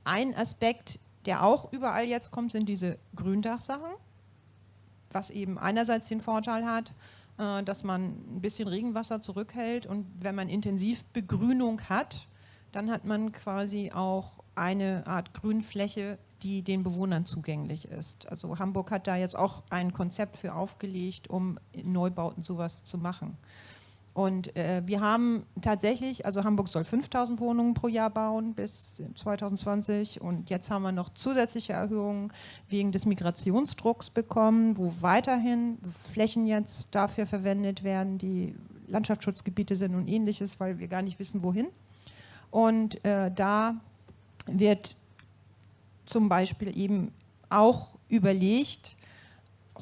Ein Aspekt, der auch überall jetzt kommt, sind diese Gründachsachen, was eben einerseits den Vorteil hat, äh, dass man ein bisschen Regenwasser zurückhält und wenn man intensiv Begrünung hat, dann hat man quasi auch eine Art Grünfläche, die den Bewohnern zugänglich ist. Also Hamburg hat da jetzt auch ein Konzept für aufgelegt, um in Neubauten sowas zu machen. Und äh, wir haben tatsächlich, also Hamburg soll 5000 Wohnungen pro Jahr bauen bis 2020 und jetzt haben wir noch zusätzliche Erhöhungen wegen des Migrationsdrucks bekommen, wo weiterhin Flächen jetzt dafür verwendet werden, die Landschaftsschutzgebiete sind und ähnliches, weil wir gar nicht wissen, wohin. Und äh, da wird zum Beispiel eben auch überlegt,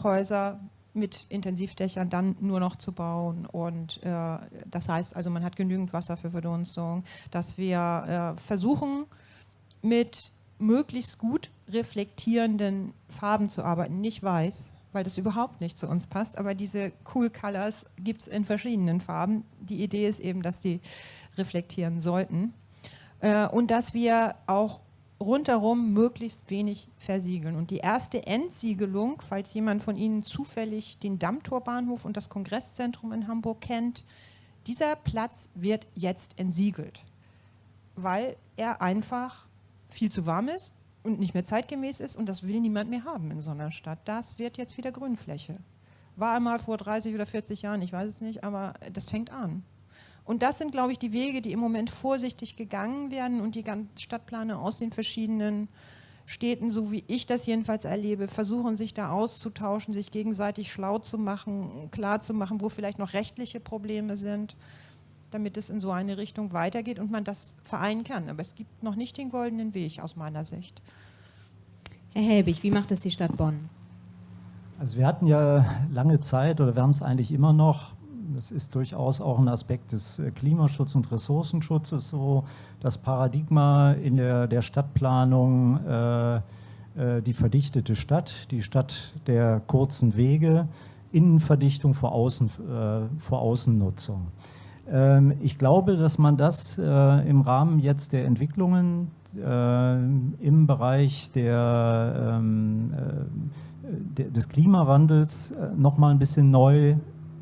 Häuser mit Intensivdächern dann nur noch zu bauen. Und äh, das heißt also, man hat genügend Wasser für Verdunstung, dass wir äh, versuchen, mit möglichst gut reflektierenden Farben zu arbeiten, nicht weiß, weil das überhaupt nicht zu uns passt, aber diese Cool Colors gibt es in verschiedenen Farben. Die Idee ist eben, dass die reflektieren sollten. Äh, und dass wir auch rundherum möglichst wenig versiegeln. Und die erste Entsiegelung, falls jemand von Ihnen zufällig den Dammtorbahnhof und das Kongresszentrum in Hamburg kennt, dieser Platz wird jetzt entsiegelt, weil er einfach viel zu warm ist und nicht mehr zeitgemäß ist und das will niemand mehr haben in so einer Stadt. Das wird jetzt wieder Grünfläche. War einmal vor 30 oder 40 Jahren, ich weiß es nicht, aber das fängt an. Und das sind, glaube ich, die Wege, die im Moment vorsichtig gegangen werden und die ganzen Stadtplaner aus den verschiedenen Städten, so wie ich das jedenfalls erlebe, versuchen sich da auszutauschen, sich gegenseitig schlau zu machen, klar zu machen, wo vielleicht noch rechtliche Probleme sind, damit es in so eine Richtung weitergeht und man das vereinen kann. Aber es gibt noch nicht den goldenen Weg aus meiner Sicht. Herr Helbig, wie macht es die Stadt Bonn? Also wir hatten ja lange Zeit oder wir haben es eigentlich immer noch das ist durchaus auch ein Aspekt des äh, Klimaschutz und Ressourcenschutzes so, das Paradigma in der, der Stadtplanung, äh, äh, die verdichtete Stadt, die Stadt der kurzen Wege, Innenverdichtung vor, Außen, äh, vor Außennutzung. Ähm, ich glaube, dass man das äh, im Rahmen jetzt der Entwicklungen äh, im Bereich der, ähm, des Klimawandels noch mal ein bisschen neu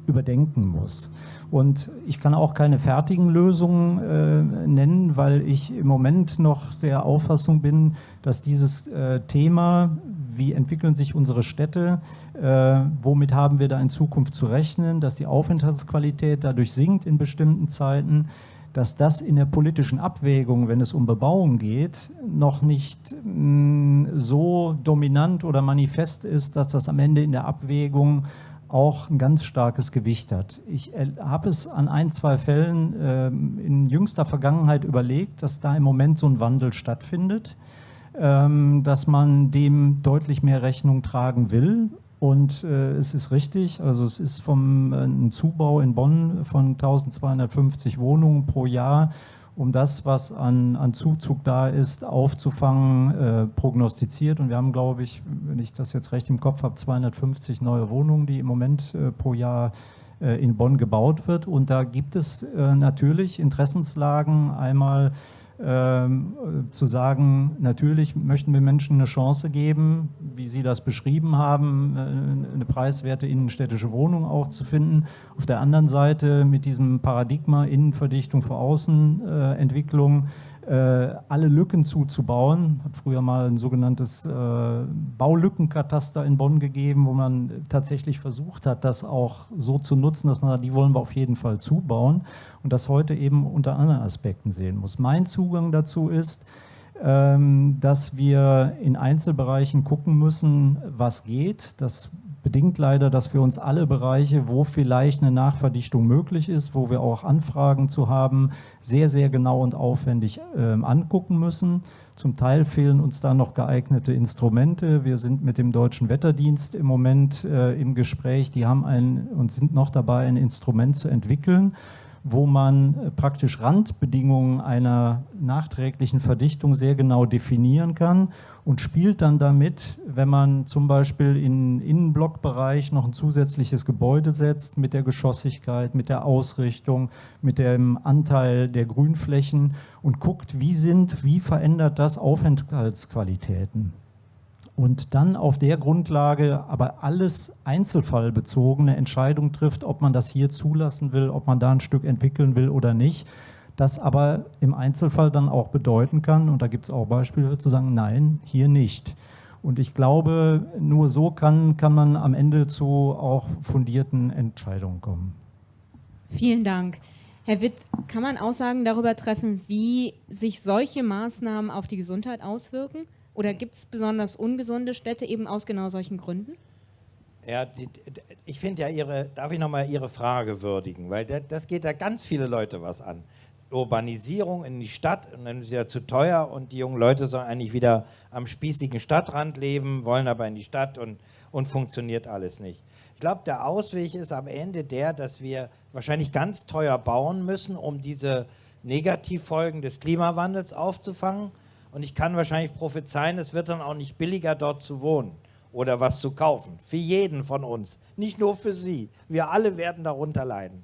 überdenken muss. Und ich kann auch keine fertigen Lösungen äh, nennen, weil ich im Moment noch der Auffassung bin, dass dieses äh, Thema, wie entwickeln sich unsere Städte, äh, womit haben wir da in Zukunft zu rechnen, dass die Aufenthaltsqualität dadurch sinkt in bestimmten Zeiten, dass das in der politischen Abwägung, wenn es um Bebauung geht, noch nicht mh, mm, so dominant oder manifest ist, dass das am Ende in der Abwägung auch ein ganz starkes Gewicht hat. Ich habe es an ein, zwei Fällen äh, in jüngster Vergangenheit überlegt, dass da im Moment so ein Wandel stattfindet, ähm, dass man dem deutlich mehr Rechnung tragen will. Und äh, es ist richtig, also es ist vom äh, Zubau in Bonn von 1250 Wohnungen pro Jahr um das, was an, an Zuzug da ist, aufzufangen, äh, prognostiziert. Und wir haben, glaube ich, wenn ich das jetzt recht im Kopf habe, 250 neue Wohnungen, die im Moment äh, pro Jahr äh, in Bonn gebaut wird. Und da gibt es äh, natürlich Interessenslagen, einmal zu sagen, natürlich möchten wir Menschen eine Chance geben, wie Sie das beschrieben haben, äh, eine preiswerte innenstädtische Wohnung auch zu finden. Auf der anderen Seite mit diesem Paradigma Innenverdichtung vor Außenentwicklung äh, alle Lücken zuzubauen. Hat früher mal ein sogenanntes äh, Baulückenkataster in Bonn gegeben, wo man tatsächlich versucht hat, das auch so zu nutzen, dass man sagt, die wollen wir auf jeden Fall zubauen und das heute eben unter anderen Aspekten sehen muss. Mein Zugang dazu ist, ähm, dass wir in Einzelbereichen gucken müssen, was geht. Das bedingt leider, dass wir uns alle Bereiche, wo vielleicht eine Nachverdichtung möglich ist, wo wir auch Anfragen zu haben, sehr, sehr genau und aufwendig äh, angucken müssen. Zum Teil fehlen uns da noch geeignete Instrumente. Wir sind mit dem Deutschen Wetterdienst im Moment äh, im Gespräch. Die haben ein und sind noch dabei, ein Instrument zu entwickeln, wo man äh, praktisch Randbedingungen einer nachträglichen Verdichtung sehr genau definieren kann und spielt dann damit, wenn man zum Beispiel in Innenblockbereich noch ein zusätzliches Gebäude setzt, mit der Geschossigkeit, mit der Ausrichtung, mit dem Anteil der Grünflächen und guckt, wie sind, wie verändert das Aufenthaltsqualitäten und dann auf der Grundlage aber alles einzelfallbezogene Entscheidung trifft, ob man das hier zulassen will, ob man da ein Stück entwickeln will oder nicht. Das aber im Einzelfall dann auch bedeuten kann, und da gibt es auch Beispiele zu sagen, nein, hier nicht. Und ich glaube, nur so kann, kann man am Ende zu auch fundierten Entscheidungen kommen. Vielen Dank. Herr Witt, kann man Aussagen darüber treffen, wie sich solche Maßnahmen auf die Gesundheit auswirken? Oder gibt es besonders ungesunde Städte eben aus genau solchen Gründen? Ja, die, ich finde ja Ihre, darf ich nochmal Ihre Frage würdigen, weil das, das geht ja ganz viele Leute was an. Urbanisierung in die Stadt und dann ist ja zu teuer und die jungen Leute sollen eigentlich wieder am spießigen Stadtrand leben, wollen aber in die Stadt und, und funktioniert alles nicht. Ich glaube, der Ausweg ist am Ende der, dass wir wahrscheinlich ganz teuer bauen müssen, um diese Negativfolgen des Klimawandels aufzufangen und ich kann wahrscheinlich prophezeien, es wird dann auch nicht billiger, dort zu wohnen oder was zu kaufen. Für jeden von uns, nicht nur für Sie. Wir alle werden darunter leiden.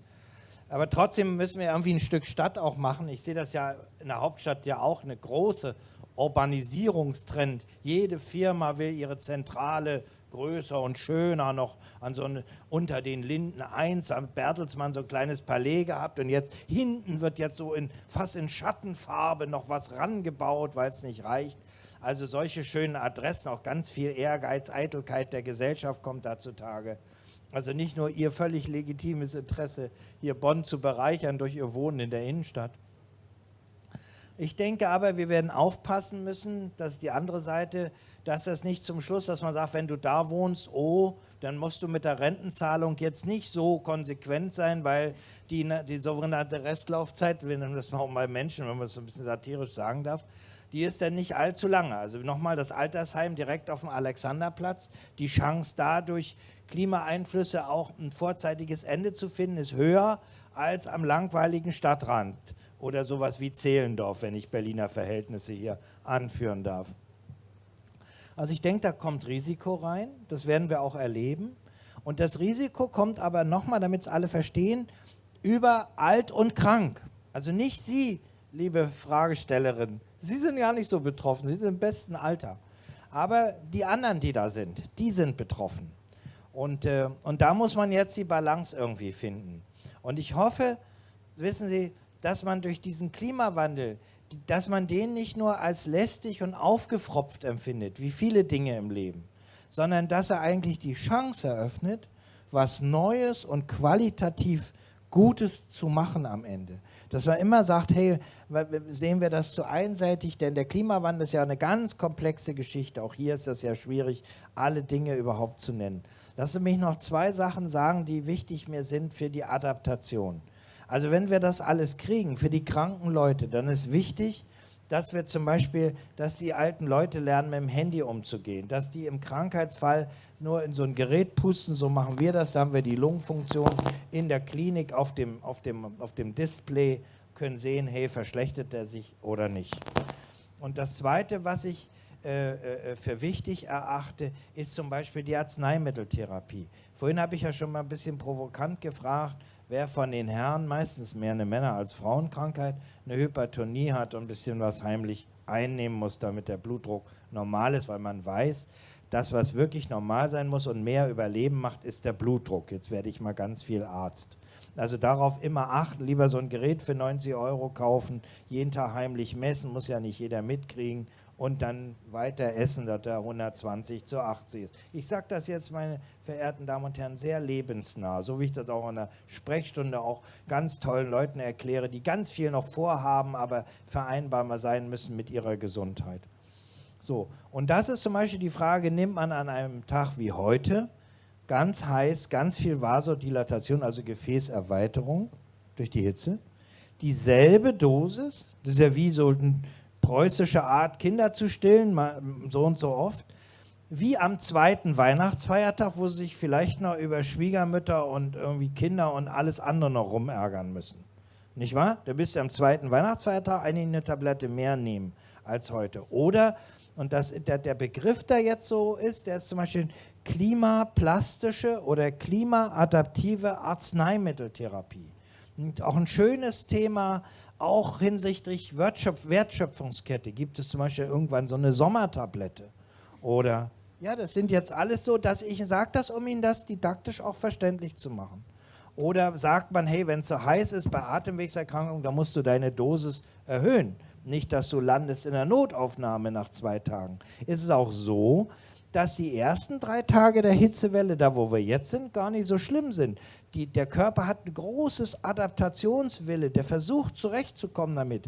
Aber trotzdem müssen wir irgendwie ein Stück Stadt auch machen. Ich sehe das ja in der Hauptstadt ja auch eine große Urbanisierungstrend. Jede Firma will ihre Zentrale größer und schöner noch an so eine, unter den Linden 1 am Bertelsmann so ein kleines Palais gehabt und jetzt hinten wird jetzt so in fast in Schattenfarbe noch was rangebaut, weil es nicht reicht. Also solche schönen Adressen, auch ganz viel Ehrgeiz, Eitelkeit der Gesellschaft kommt da zutage. Also nicht nur ihr völlig legitimes Interesse, hier Bonn zu bereichern durch ihr Wohnen in der Innenstadt. Ich denke aber, wir werden aufpassen müssen, dass die andere Seite, dass das nicht zum Schluss, dass man sagt, wenn du da wohnst, oh, dann musst du mit der Rentenzahlung jetzt nicht so konsequent sein, weil die, die sogenannte Restlaufzeit, wir nennen das mal bei Menschen, wenn man es ein bisschen satirisch sagen darf, die ist dann nicht allzu lange. Also nochmal das Altersheim direkt auf dem Alexanderplatz, die Chance dadurch Klimaeinflüsse auch ein vorzeitiges Ende zu finden, ist höher als am langweiligen Stadtrand oder sowas wie Zehlendorf, wenn ich Berliner Verhältnisse hier anführen darf. Also ich denke, da kommt Risiko rein, das werden wir auch erleben. Und das Risiko kommt aber nochmal, damit es alle verstehen, über alt und krank. Also nicht Sie, liebe Fragestellerin, Sie sind ja nicht so betroffen, Sie sind im besten Alter. Aber die anderen, die da sind, die sind betroffen. Und, äh, und da muss man jetzt die Balance irgendwie finden. Und ich hoffe, wissen Sie, dass man durch diesen Klimawandel, dass man den nicht nur als lästig und aufgefropft empfindet, wie viele Dinge im Leben, sondern dass er eigentlich die Chance eröffnet, was Neues und qualitativ Gutes zu machen am Ende. Dass man immer sagt, hey, sehen wir das zu einseitig, denn der Klimawandel ist ja eine ganz komplexe Geschichte. Auch hier ist das ja schwierig, alle Dinge überhaupt zu nennen. Lassen Sie mich noch zwei Sachen sagen, die wichtig mir sind für die Adaptation. Also wenn wir das alles kriegen für die kranken Leute, dann ist wichtig, dass wir zum Beispiel, dass die alten Leute lernen, mit dem Handy umzugehen, dass die im Krankheitsfall nur in so ein Gerät pusten, so machen wir das, da haben wir die Lungenfunktion in der Klinik auf dem, auf dem, auf dem Display, können sehen, hey, verschlechtert er sich oder nicht. Und das Zweite, was ich äh, äh, für wichtig erachte, ist zum Beispiel die Arzneimitteltherapie. Vorhin habe ich ja schon mal ein bisschen provokant gefragt, wer von den Herren, meistens mehr eine Männer- als Frauenkrankheit, eine Hypertonie hat und ein bisschen was heimlich einnehmen muss, damit der Blutdruck normal ist, weil man weiß, das, was wirklich normal sein muss und mehr Überleben macht, ist der Blutdruck. Jetzt werde ich mal ganz viel Arzt. Also darauf immer achten, lieber so ein Gerät für 90 Euro kaufen, jeden Tag heimlich messen, muss ja nicht jeder mitkriegen und dann weiter essen, dass er 120 zu 80 ist. Ich sage das jetzt, meine verehrten Damen und Herren, sehr lebensnah, so wie ich das auch in der Sprechstunde auch ganz tollen Leuten erkläre, die ganz viel noch vorhaben, aber vereinbarbar sein müssen mit ihrer Gesundheit. So, und das ist zum Beispiel die Frage, nimmt man an einem Tag wie heute ganz heiß, ganz viel Vasodilatation, also Gefäßerweiterung durch die Hitze, dieselbe Dosis, das ist ja wie so ein preußische Art, Kinder zu stillen, so und so oft, wie am zweiten Weihnachtsfeiertag, wo sie sich vielleicht noch über Schwiegermütter und irgendwie Kinder und alles andere noch rumärgern müssen. Nicht wahr? Da bist du am zweiten Weihnachtsfeiertag eigentlich eine Tablette mehr nehmen als heute. Oder, und das, der, der Begriff, der jetzt so ist, der ist zum Beispiel klimaplastische oder klimaadaptive Arzneimitteltherapie. Und auch ein schönes Thema, auch hinsichtlich Wertschöpf Wertschöpfungskette gibt es zum Beispiel irgendwann so eine Sommertablette. Oder, ja, das sind jetzt alles so, dass ich sage das, um Ihnen das didaktisch auch verständlich zu machen. Oder sagt man, hey, wenn es so heiß ist bei Atemwegserkrankungen, dann musst du deine Dosis erhöhen. Nicht, dass du landest in der Notaufnahme nach zwei Tagen. Es ist auch so, dass die ersten drei Tage der Hitzewelle, da wo wir jetzt sind, gar nicht so schlimm sind. Die, der Körper hat ein großes Adaptationswille, der versucht zurechtzukommen damit.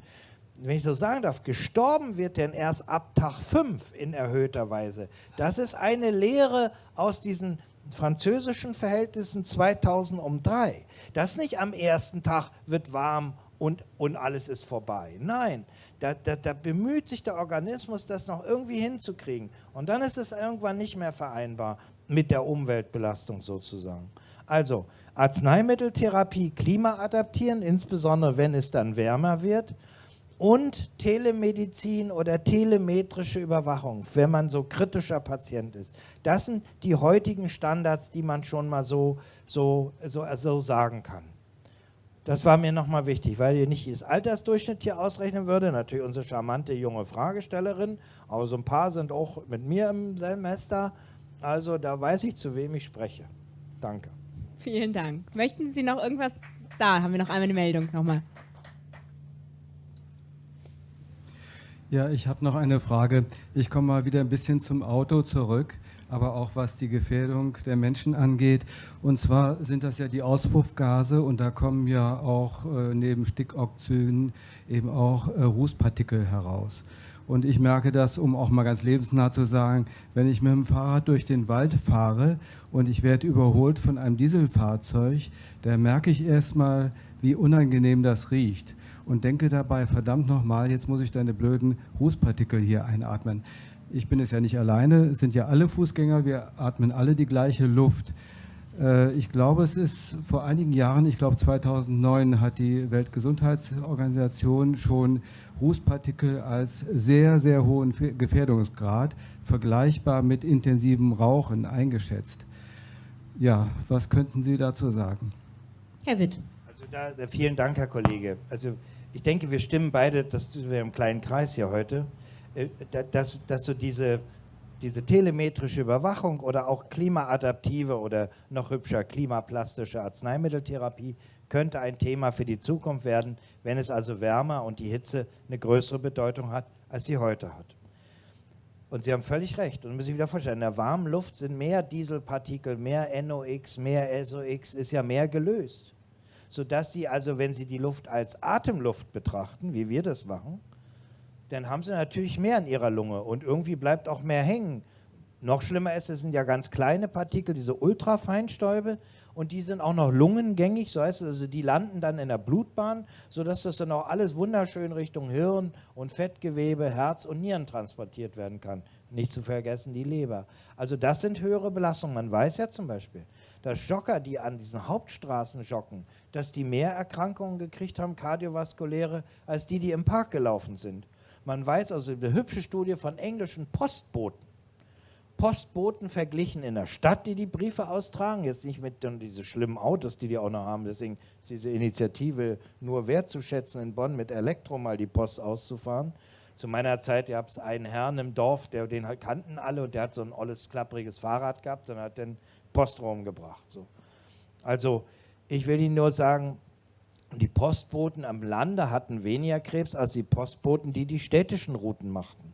Wenn ich so sagen darf, gestorben wird denn erst ab Tag 5 in erhöhter Weise. Das ist eine Lehre aus diesen französischen Verhältnissen 2003. Das nicht am ersten Tag wird warm und, und alles ist vorbei. Nein, da, da, da, bemüht sich der Organismus, das noch irgendwie hinzukriegen. Und dann ist es irgendwann nicht mehr vereinbar mit der Umweltbelastung sozusagen. Also Arzneimitteltherapie, Klima adaptieren, insbesondere wenn es dann wärmer wird. Und Telemedizin oder telemetrische Überwachung, wenn man so kritischer Patient ist. Das sind die heutigen Standards, die man schon mal so, so, so, so sagen kann. Das war mir nochmal wichtig, weil ihr nicht das Altersdurchschnitt hier ausrechnen würde. Natürlich unsere charmante junge Fragestellerin, aber so ein paar sind auch mit mir im Semester. Also da weiß ich, zu wem ich spreche. Danke. Vielen Dank. Möchten Sie noch irgendwas? Da haben wir noch einmal eine Meldung nochmal. Ja, ich habe noch eine Frage. Ich komme mal wieder ein bisschen zum Auto zurück, aber auch was die Gefährdung der Menschen angeht. Und zwar sind das ja die Auspuffgase und da kommen ja auch äh, neben Stickoxiden eben auch äh, Rußpartikel heraus. Und ich merke das, um auch mal ganz lebensnah zu sagen, wenn ich mit dem Fahrrad durch den Wald fahre und ich werde überholt von einem Dieselfahrzeug, da merke ich erstmal, wie unangenehm das riecht und denke dabei, verdammt nochmal, jetzt muss ich deine blöden Rußpartikel hier einatmen. Ich bin es ja nicht alleine, es sind ja alle Fußgänger, wir atmen alle die gleiche Luft. Äh, ich glaube, es ist vor einigen Jahren, ich glaube 2009, hat die Weltgesundheitsorganisation schon Rußpartikel als sehr, sehr hohen Gefährdungsgrad vergleichbar mit intensivem Rauchen eingeschätzt. Ja, was könnten Sie dazu sagen? Herr Witt. Also da, vielen Dank, Herr Kollege. Also ich denke, wir stimmen beide, das sind wir im kleinen Kreis hier heute, äh, dass, dass so diese, diese telemetrische Überwachung oder auch klimaadaptive oder noch hübscher klimaplastische Arzneimitteltherapie könnte ein Thema für die Zukunft werden, wenn es also wärmer und die Hitze eine größere Bedeutung hat, als sie heute hat. Und Sie haben völlig recht. Und müssen sich wieder vorstellen, in der warmen Luft sind mehr Dieselpartikel, mehr NOx, mehr SOx, ist ja mehr gelöst sodass Sie also, wenn Sie die Luft als Atemluft betrachten, wie wir das machen, dann haben Sie natürlich mehr in Ihrer Lunge und irgendwie bleibt auch mehr hängen. Noch schlimmer ist, es sind ja ganz kleine Partikel, diese Ultrafeinstäube, und die sind auch noch lungengängig, so heißt es, also die landen dann in der Blutbahn, sodass das dann auch alles wunderschön Richtung Hirn und Fettgewebe, Herz und Nieren transportiert werden kann. Nicht zu vergessen die Leber. Also das sind höhere Belastungen. Man weiß ja zum Beispiel, dass Jogger, die an diesen Hauptstraßen joggen, dass die mehr Erkrankungen gekriegt haben, kardiovaskuläre, als die, die im Park gelaufen sind. Man weiß also, eine hübsche Studie von englischen Postboten, Postboten verglichen in der Stadt, die die Briefe austragen, jetzt nicht mit dann diese schlimmen Autos, die die auch noch haben, deswegen ist diese Initiative nur wertzuschätzen, in Bonn mit Elektro mal die Post auszufahren. Zu meiner Zeit gab es einen Herrn im Dorf, der, den kannten alle und der hat so ein olles, klappriges Fahrrad gehabt und hat den Postraum gebracht. So. Also ich will Ihnen nur sagen, die Postboten am Lande hatten weniger Krebs als die Postboten, die die städtischen Routen machten.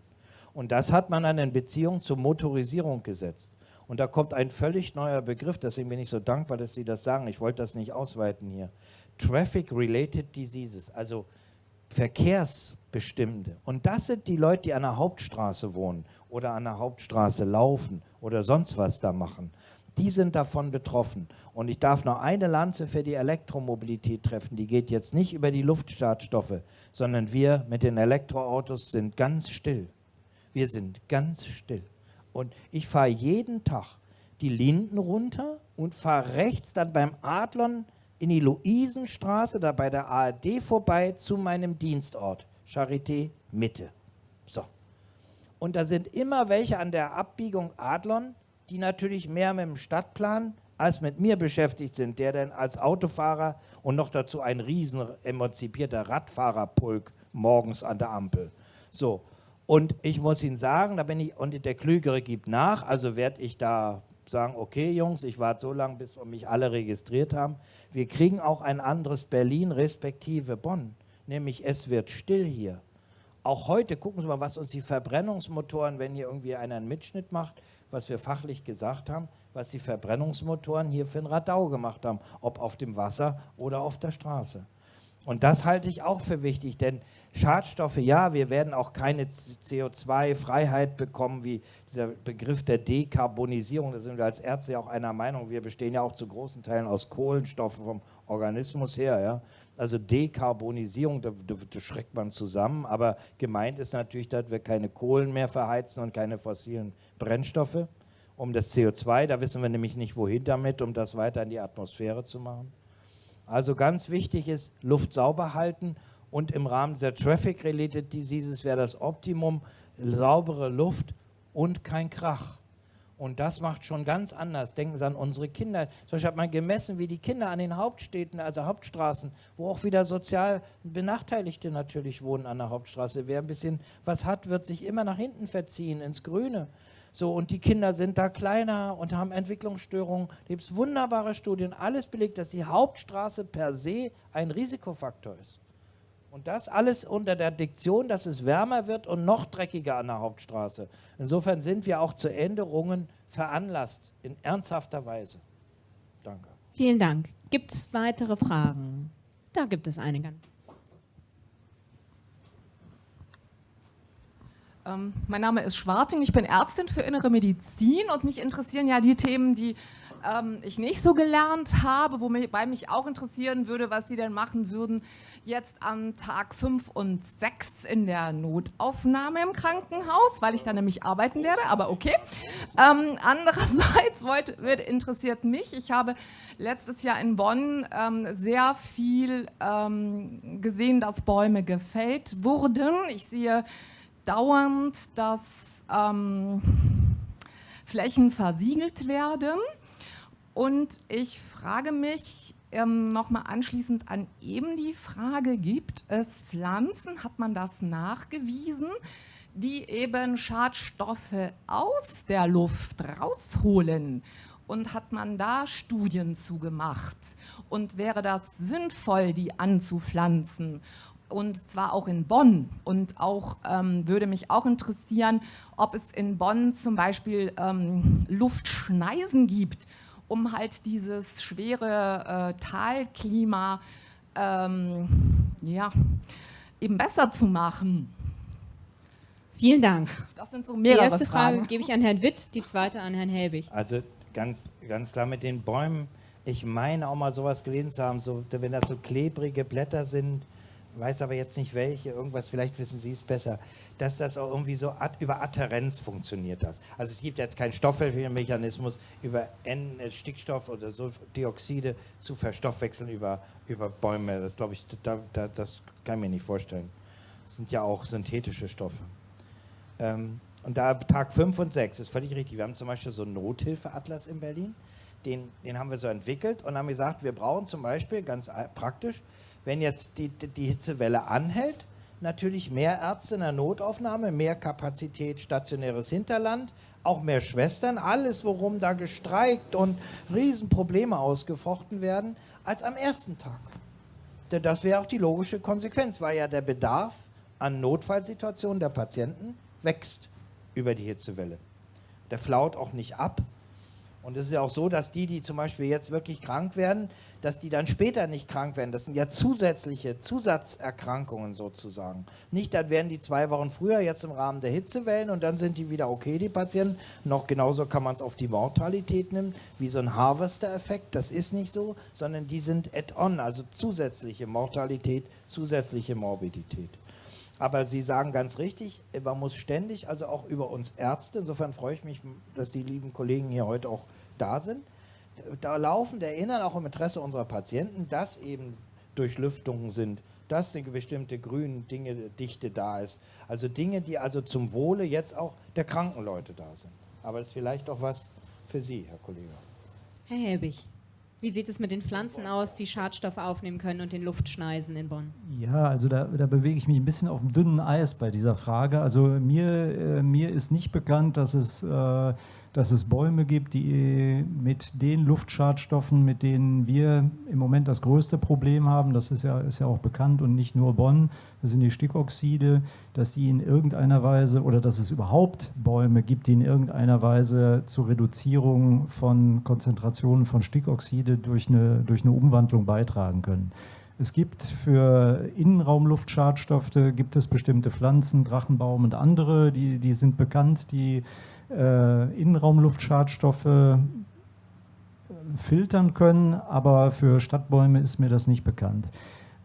Und das hat man dann in Beziehung zur Motorisierung gesetzt. Und da kommt ein völlig neuer Begriff, deswegen bin ich so dankbar, dass Sie das sagen. Ich wollte das nicht ausweiten hier. Traffic-related Diseases, also Verkehrsbestimmte. Und das sind die Leute, die an der Hauptstraße wohnen oder an der Hauptstraße laufen oder sonst was da machen die sind davon betroffen. Und ich darf noch eine Lanze für die Elektromobilität treffen. Die geht jetzt nicht über die Luftstartstoffe, sondern wir mit den Elektroautos sind ganz still. Wir sind ganz still. Und ich fahre jeden Tag die Linden runter und fahre rechts dann beim Adlon in die Luisenstraße, da bei der ARD vorbei zu meinem Dienstort, Charité Mitte. So. Und da sind immer welche an der Abbiegung Adlon, die natürlich mehr mit dem Stadtplan als mit mir beschäftigt sind, der dann als Autofahrer und noch dazu ein riesen emanzipierter Radfahrerpulk morgens an der Ampel. So, und ich muss Ihnen sagen, da bin ich, und der Klügere gibt nach, also werde ich da sagen, okay Jungs, ich warte so lange, bis wir mich alle registriert haben. Wir kriegen auch ein anderes Berlin respektive Bonn, nämlich es wird still hier. Auch heute, gucken Sie mal, was uns die Verbrennungsmotoren, wenn hier irgendwie einer einen Mitschnitt macht, was wir fachlich gesagt haben, was die Verbrennungsmotoren hier für ein Radau gemacht haben, ob auf dem Wasser oder auf der Straße. Und das halte ich auch für wichtig, denn Schadstoffe, ja, wir werden auch keine CO2-Freiheit bekommen, wie dieser Begriff der Dekarbonisierung, da sind wir als Ärzte ja auch einer Meinung, wir bestehen ja auch zu großen Teilen aus Kohlenstoffen vom Organismus her, ja. Also Dekarbonisierung, da, da, schreckt man zusammen, aber gemeint ist natürlich, dass wir keine Kohlen mehr verheizen und keine fossilen Brennstoffe. Um das CO2, da wissen wir nämlich nicht, wohin damit, um das weiter in die Atmosphäre zu machen. Also ganz wichtig ist, Luft sauber halten und im Rahmen der Traffic-Related Diseases wäre das Optimum saubere Luft und kein Krach. Und das macht schon ganz anders. Denken Sie an unsere Kinder. Zum Beispiel hat man gemessen, wie die Kinder an den Hauptstädten, also Hauptstraßen, wo auch wieder sozial Benachteiligte natürlich wohnen an der Hauptstraße. Wer ein bisschen was hat, wird sich immer nach hinten verziehen, ins Grüne. So, und die Kinder sind da kleiner und haben Entwicklungsstörungen. Da gibt es wunderbare Studien, alles belegt, dass die Hauptstraße per se ein Risikofaktor ist. Und das alles unter der Diktion, dass es wärmer wird und noch dreckiger an der Hauptstraße. Insofern sind wir auch zu Änderungen veranlasst, in ernsthafter Weise. Danke. Vielen Dank. Gibt es weitere Fragen? Da gibt es einige. Ähm, mein Name ist Schwarting, ich bin Ärztin für Innere Medizin und mich interessieren ja die Themen, die ähm, ich nicht so gelernt habe, wobei mich auch interessieren würde, was Sie denn machen würden jetzt an Tag 5 und 6 in der Notaufnahme im Krankenhaus, weil ich da nämlich arbeiten werde, aber okay. Ähm, andererseits wollte, wird, interessiert mich, ich habe letztes Jahr in Bonn ähm, sehr viel ähm, gesehen, dass Bäume gefällt wurden. Ich sehe dauernd, dass ähm, Flächen versiegelt werden. Und ich frage mich ähm, nochmal anschließend an eben die Frage, gibt es Pflanzen, hat man das nachgewiesen, die eben Schadstoffe aus der Luft rausholen? Und hat man da Studien zugemacht? Und wäre das sinnvoll, die anzupflanzen? Und zwar auch in Bonn. Und auch ähm, würde mich auch interessieren, ob es in Bonn zum Beispiel ähm, Luftschneisen gibt, um halt dieses schwere äh, Talklima ähm, ja, eben besser zu machen. Vielen Dank. Das sind so mehrere Die erste Fragen. Frage gebe ich an Herrn Witt, die zweite an Herrn Helbig. Also ganz, ganz klar mit den Bäumen. Ich meine auch mal sowas gelesen zu haben, so, wenn das so klebrige Blätter sind, weiß aber jetzt nicht welche, irgendwas, vielleicht wissen Sie es besser, dass das auch irgendwie so über Adherenz funktioniert das. Also es gibt jetzt keinen Stoffwechselmechanismus über N äh, Stickstoff oder so Dioxide zu verstoffwechseln über, über Bäume. Das glaube ich, da, da, das kann ich mir nicht vorstellen. Das sind ja auch synthetische Stoffe. Ähm, und da Tag 5 und 6 ist völlig richtig. Wir haben zum Beispiel so einen Nothilfeatlas in Berlin. Den, den haben wir so entwickelt und haben gesagt, wir brauchen zum Beispiel ganz praktisch wenn jetzt die, die Hitzewelle anhält, natürlich mehr Ärzte in der Notaufnahme, mehr Kapazität stationäres Hinterland, auch mehr Schwestern, alles, worum da gestreikt und Riesenprobleme ausgefochten werden, als am ersten Tag. Denn das wäre auch die logische Konsequenz, weil ja der Bedarf an Notfallsituationen der Patienten wächst über die Hitzewelle. Der flaut auch nicht ab. Und es ist ja auch so, dass die, die zum Beispiel jetzt wirklich krank werden, dass die dann später nicht krank werden. Das sind ja zusätzliche Zusatzerkrankungen sozusagen. Nicht, dann werden die zwei Wochen früher jetzt im Rahmen der Hitzewellen und dann sind die wieder okay, die Patienten. Noch genauso kann man es auf die Mortalität nehmen, wie so ein Harvester-Effekt. Das ist nicht so, sondern die sind add-on, also zusätzliche Mortalität, zusätzliche Morbidität. Aber Sie sagen ganz richtig, man muss ständig, also auch über uns Ärzte, insofern freue ich mich, dass die lieben Kollegen hier heute auch da sind, da laufen der Erinnern auch im Interesse unserer Patienten, dass eben Durchlüftungen sind, dass eine bestimmte grüne Dinge, Dichte da ist. Also Dinge, die also zum Wohle jetzt auch der kranken Leute da sind. Aber das ist vielleicht auch was für Sie, Herr Kollege. Herr Helbig, wie sieht es mit den Pflanzen aus, die Schadstoffe aufnehmen können und den Luftschneisen in Bonn? Ja, also da, da bewege ich mich ein bisschen auf dem dünnen Eis bei dieser Frage. Also mir, äh, mir ist nicht bekannt, dass es äh, dass es Bäume gibt, die mit den Luftschadstoffen, mit denen wir im Moment das größte Problem haben, das ist ja, ist ja auch bekannt und nicht nur Bonn, das sind die Stickoxide, dass die in irgendeiner Weise oder dass es überhaupt Bäume gibt, die in irgendeiner Weise zur Reduzierung von Konzentrationen von Stickoxide durch eine, durch eine Umwandlung beitragen können. Es gibt für Innenraumluftschadstoffe gibt es bestimmte Pflanzen, Drachenbaum und andere, die, die sind bekannt, die äh, Innenraumluftschadstoffe äh, filtern können, aber für Stadtbäume ist mir das nicht bekannt.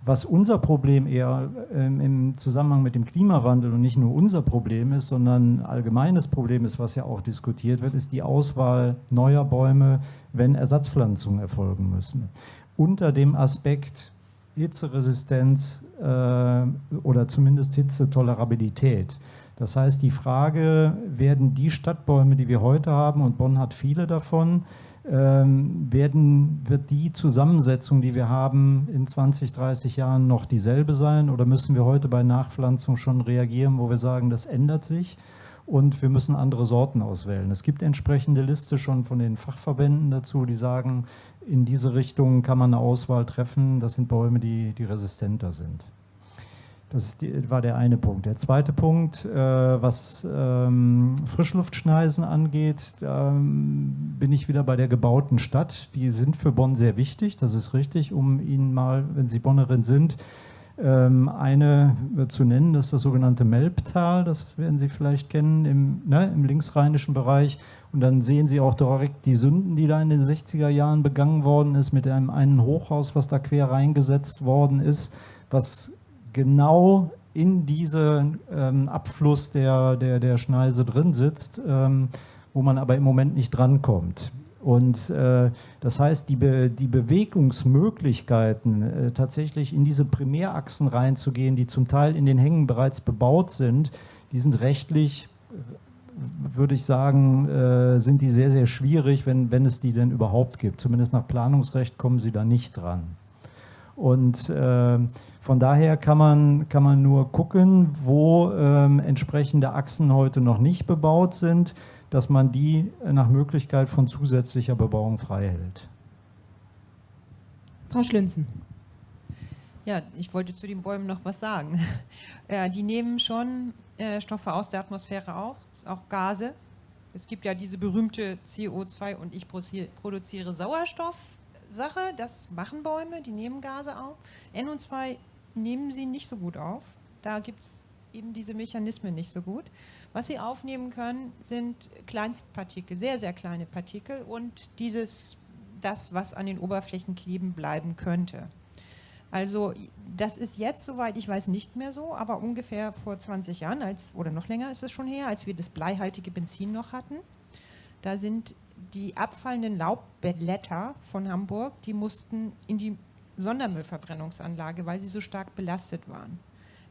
Was unser Problem eher ähm, im Zusammenhang mit dem Klimawandel und nicht nur unser Problem ist, sondern ein allgemeines Problem ist, was ja auch diskutiert wird, ist die Auswahl neuer Bäume, wenn Ersatzpflanzungen erfolgen müssen. Unter dem Aspekt Hitzeresistenz äh, oder zumindest Hitzetolerabilität Das heißt, die Frage, werden die Stadtbäume, die wir heute haben, und Bonn hat viele davon, ähm, werden, wird die Zusammensetzung, die wir haben, in 20, 30 Jahren noch dieselbe sein oder müssen wir heute bei Nachpflanzung schon reagieren, wo wir sagen, das ändert sich und wir müssen andere Sorten auswählen. Es gibt entsprechende Liste schon von den Fachverbänden dazu, die sagen, in diese Richtung kann man eine Auswahl treffen. Das sind Bäume, die, die resistenter sind. Das die, war der eine Punkt. Der zweite Punkt, äh, was ähm, Frischluftschneisen angeht, da ähm, bin ich wieder bei der gebauten Stadt. Die sind für Bonn sehr wichtig, das ist richtig, um Ihnen mal, wenn Sie Bonnerin sind, ähm, eine zu nennen, das ist das sogenannte Melbtal, das werden Sie vielleicht kennen, im, ne, im linksrheinischen Bereich. Und dann sehen Sie auch direkt die Sünden, die da in den 60er Jahren begangen worden ist, mit einem einen Hochhaus, was da quer reingesetzt worden ist, was genau in diesen ähm, Abfluss der, der, der Schneise drin sitzt, ähm, wo man aber im Moment nicht drankommt. Und äh, das heißt, die, Be die Bewegungsmöglichkeiten, äh, tatsächlich in diese Primärachsen reinzugehen, die zum Teil in den Hängen bereits bebaut sind, die sind rechtlich, würde ich sagen, äh, sind die sehr, sehr schwierig, wenn, wenn es die denn überhaupt gibt. Zumindest nach Planungsrecht kommen sie da nicht dran. Und äh, von daher kann man, kann man nur gucken, wo ähm, entsprechende Achsen heute noch nicht bebaut sind, dass man die nach Möglichkeit von zusätzlicher Bebauung frei hält. Frau Schlünzen. Ja, ich wollte zu den Bäumen noch was sagen. Äh, die nehmen schon äh, Stoffe aus der Atmosphäre auch, auch Gase. Es gibt ja diese berühmte CO2 und ich produziere Sauerstoff Sache, das machen Bäume, die nehmen Gase auf. NO2 nehmen sie nicht so gut auf. Da gibt es eben diese Mechanismen nicht so gut. Was sie aufnehmen können, sind Kleinstpartikel, sehr, sehr kleine Partikel und dieses, das, was an den Oberflächen kleben bleiben könnte. Also das ist jetzt, soweit ich weiß, nicht mehr so, aber ungefähr vor 20 Jahren, als, oder noch länger ist es schon her, als wir das bleihaltige Benzin noch hatten, da sind die abfallenden Laubblätter von Hamburg, die mussten in die Sondermüllverbrennungsanlage, weil sie so stark belastet waren.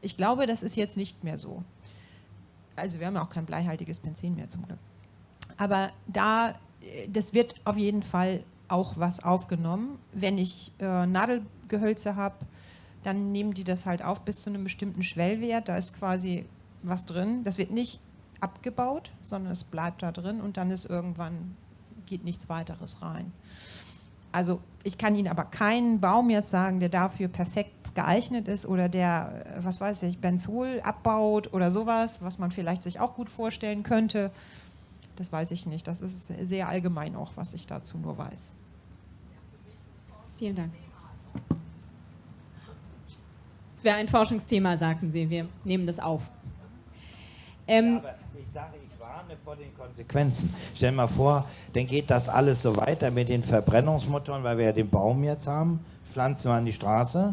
Ich glaube, das ist jetzt nicht mehr so. Also wir haben auch kein bleihaltiges Benzin mehr zum Glück. Aber da, das wird auf jeden Fall auch was aufgenommen. Wenn ich äh, Nadelgehölze habe, dann nehmen die das halt auf bis zu einem bestimmten Schwellwert. Da ist quasi was drin. Das wird nicht abgebaut, sondern es bleibt da drin und dann ist irgendwann geht nichts weiteres rein. Also ich kann Ihnen aber keinen Baum jetzt sagen, der dafür perfekt geeignet ist oder der, was weiß ich, Benzol abbaut oder sowas, was man vielleicht sich auch gut vorstellen könnte. Das weiß ich nicht. Das ist sehr allgemein auch, was ich dazu nur weiß. Vielen Dank. Es wäre ein Forschungsthema, sagten Sie. Wir nehmen das auf. Ähm, ja, ich sage, warne vor den Konsequenzen. Stell dir mal vor, dann geht das alles so weiter mit den Verbrennungsmotoren, weil wir ja den Baum jetzt haben, pflanzen wir an die Straße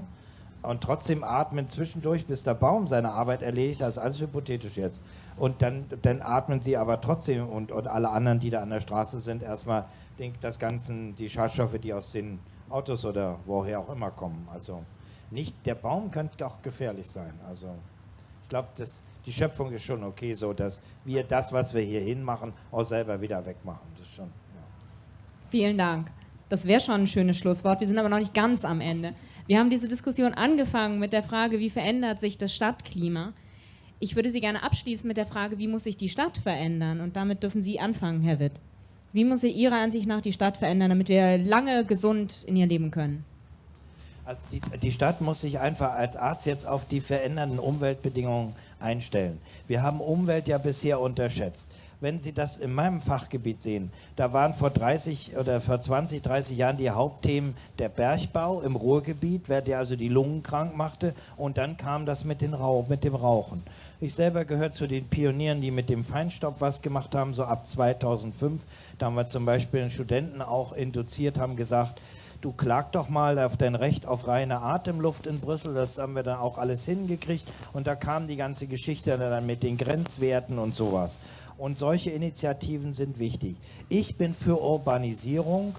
und trotzdem atmen zwischendurch, bis der Baum seine Arbeit erledigt. Das ist alles hypothetisch jetzt. Und dann, dann atmen sie aber trotzdem und, und alle anderen, die da an der Straße sind, erstmal den, das Ganze, die Schadstoffe, die aus den Autos oder woher auch immer kommen. Also nicht, der Baum könnte auch gefährlich sein. Also ich glaube, das die Schöpfung ist schon okay, so dass wir das, was wir hier hinmachen, auch selber wieder wegmachen. Das ist schon, ja. Vielen Dank. Das wäre schon ein schönes Schlusswort. Wir sind aber noch nicht ganz am Ende. Wir haben diese Diskussion angefangen mit der Frage, wie verändert sich das Stadtklima? Ich würde Sie gerne abschließen mit der Frage, wie muss sich die Stadt verändern? Und damit dürfen Sie anfangen, Herr Witt. Wie muss sich Ihrer Ansicht nach die Stadt verändern, damit wir lange gesund in ihr leben können? Also die, die Stadt muss sich einfach als Arzt jetzt auf die verändernden Umweltbedingungen einstellen. Wir haben Umwelt ja bisher unterschätzt. Wenn Sie das in meinem Fachgebiet sehen, da waren vor 30 oder vor 20, 30 Jahren die Hauptthemen der Bergbau im Ruhrgebiet, wer der also die Lungen krank machte und dann kam das mit, Rauch, mit dem Rauchen. Ich selber gehöre zu den Pionieren, die mit dem Feinstaub was gemacht haben, so ab 2005. Da haben wir zum Beispiel einen Studenten auch induziert, haben gesagt, du klag doch mal auf dein Recht auf reine Atemluft in Brüssel, das haben wir dann auch alles hingekriegt und da kam die ganze Geschichte dann mit den Grenzwerten und sowas. Und solche Initiativen sind wichtig. Ich bin für Urbanisierung,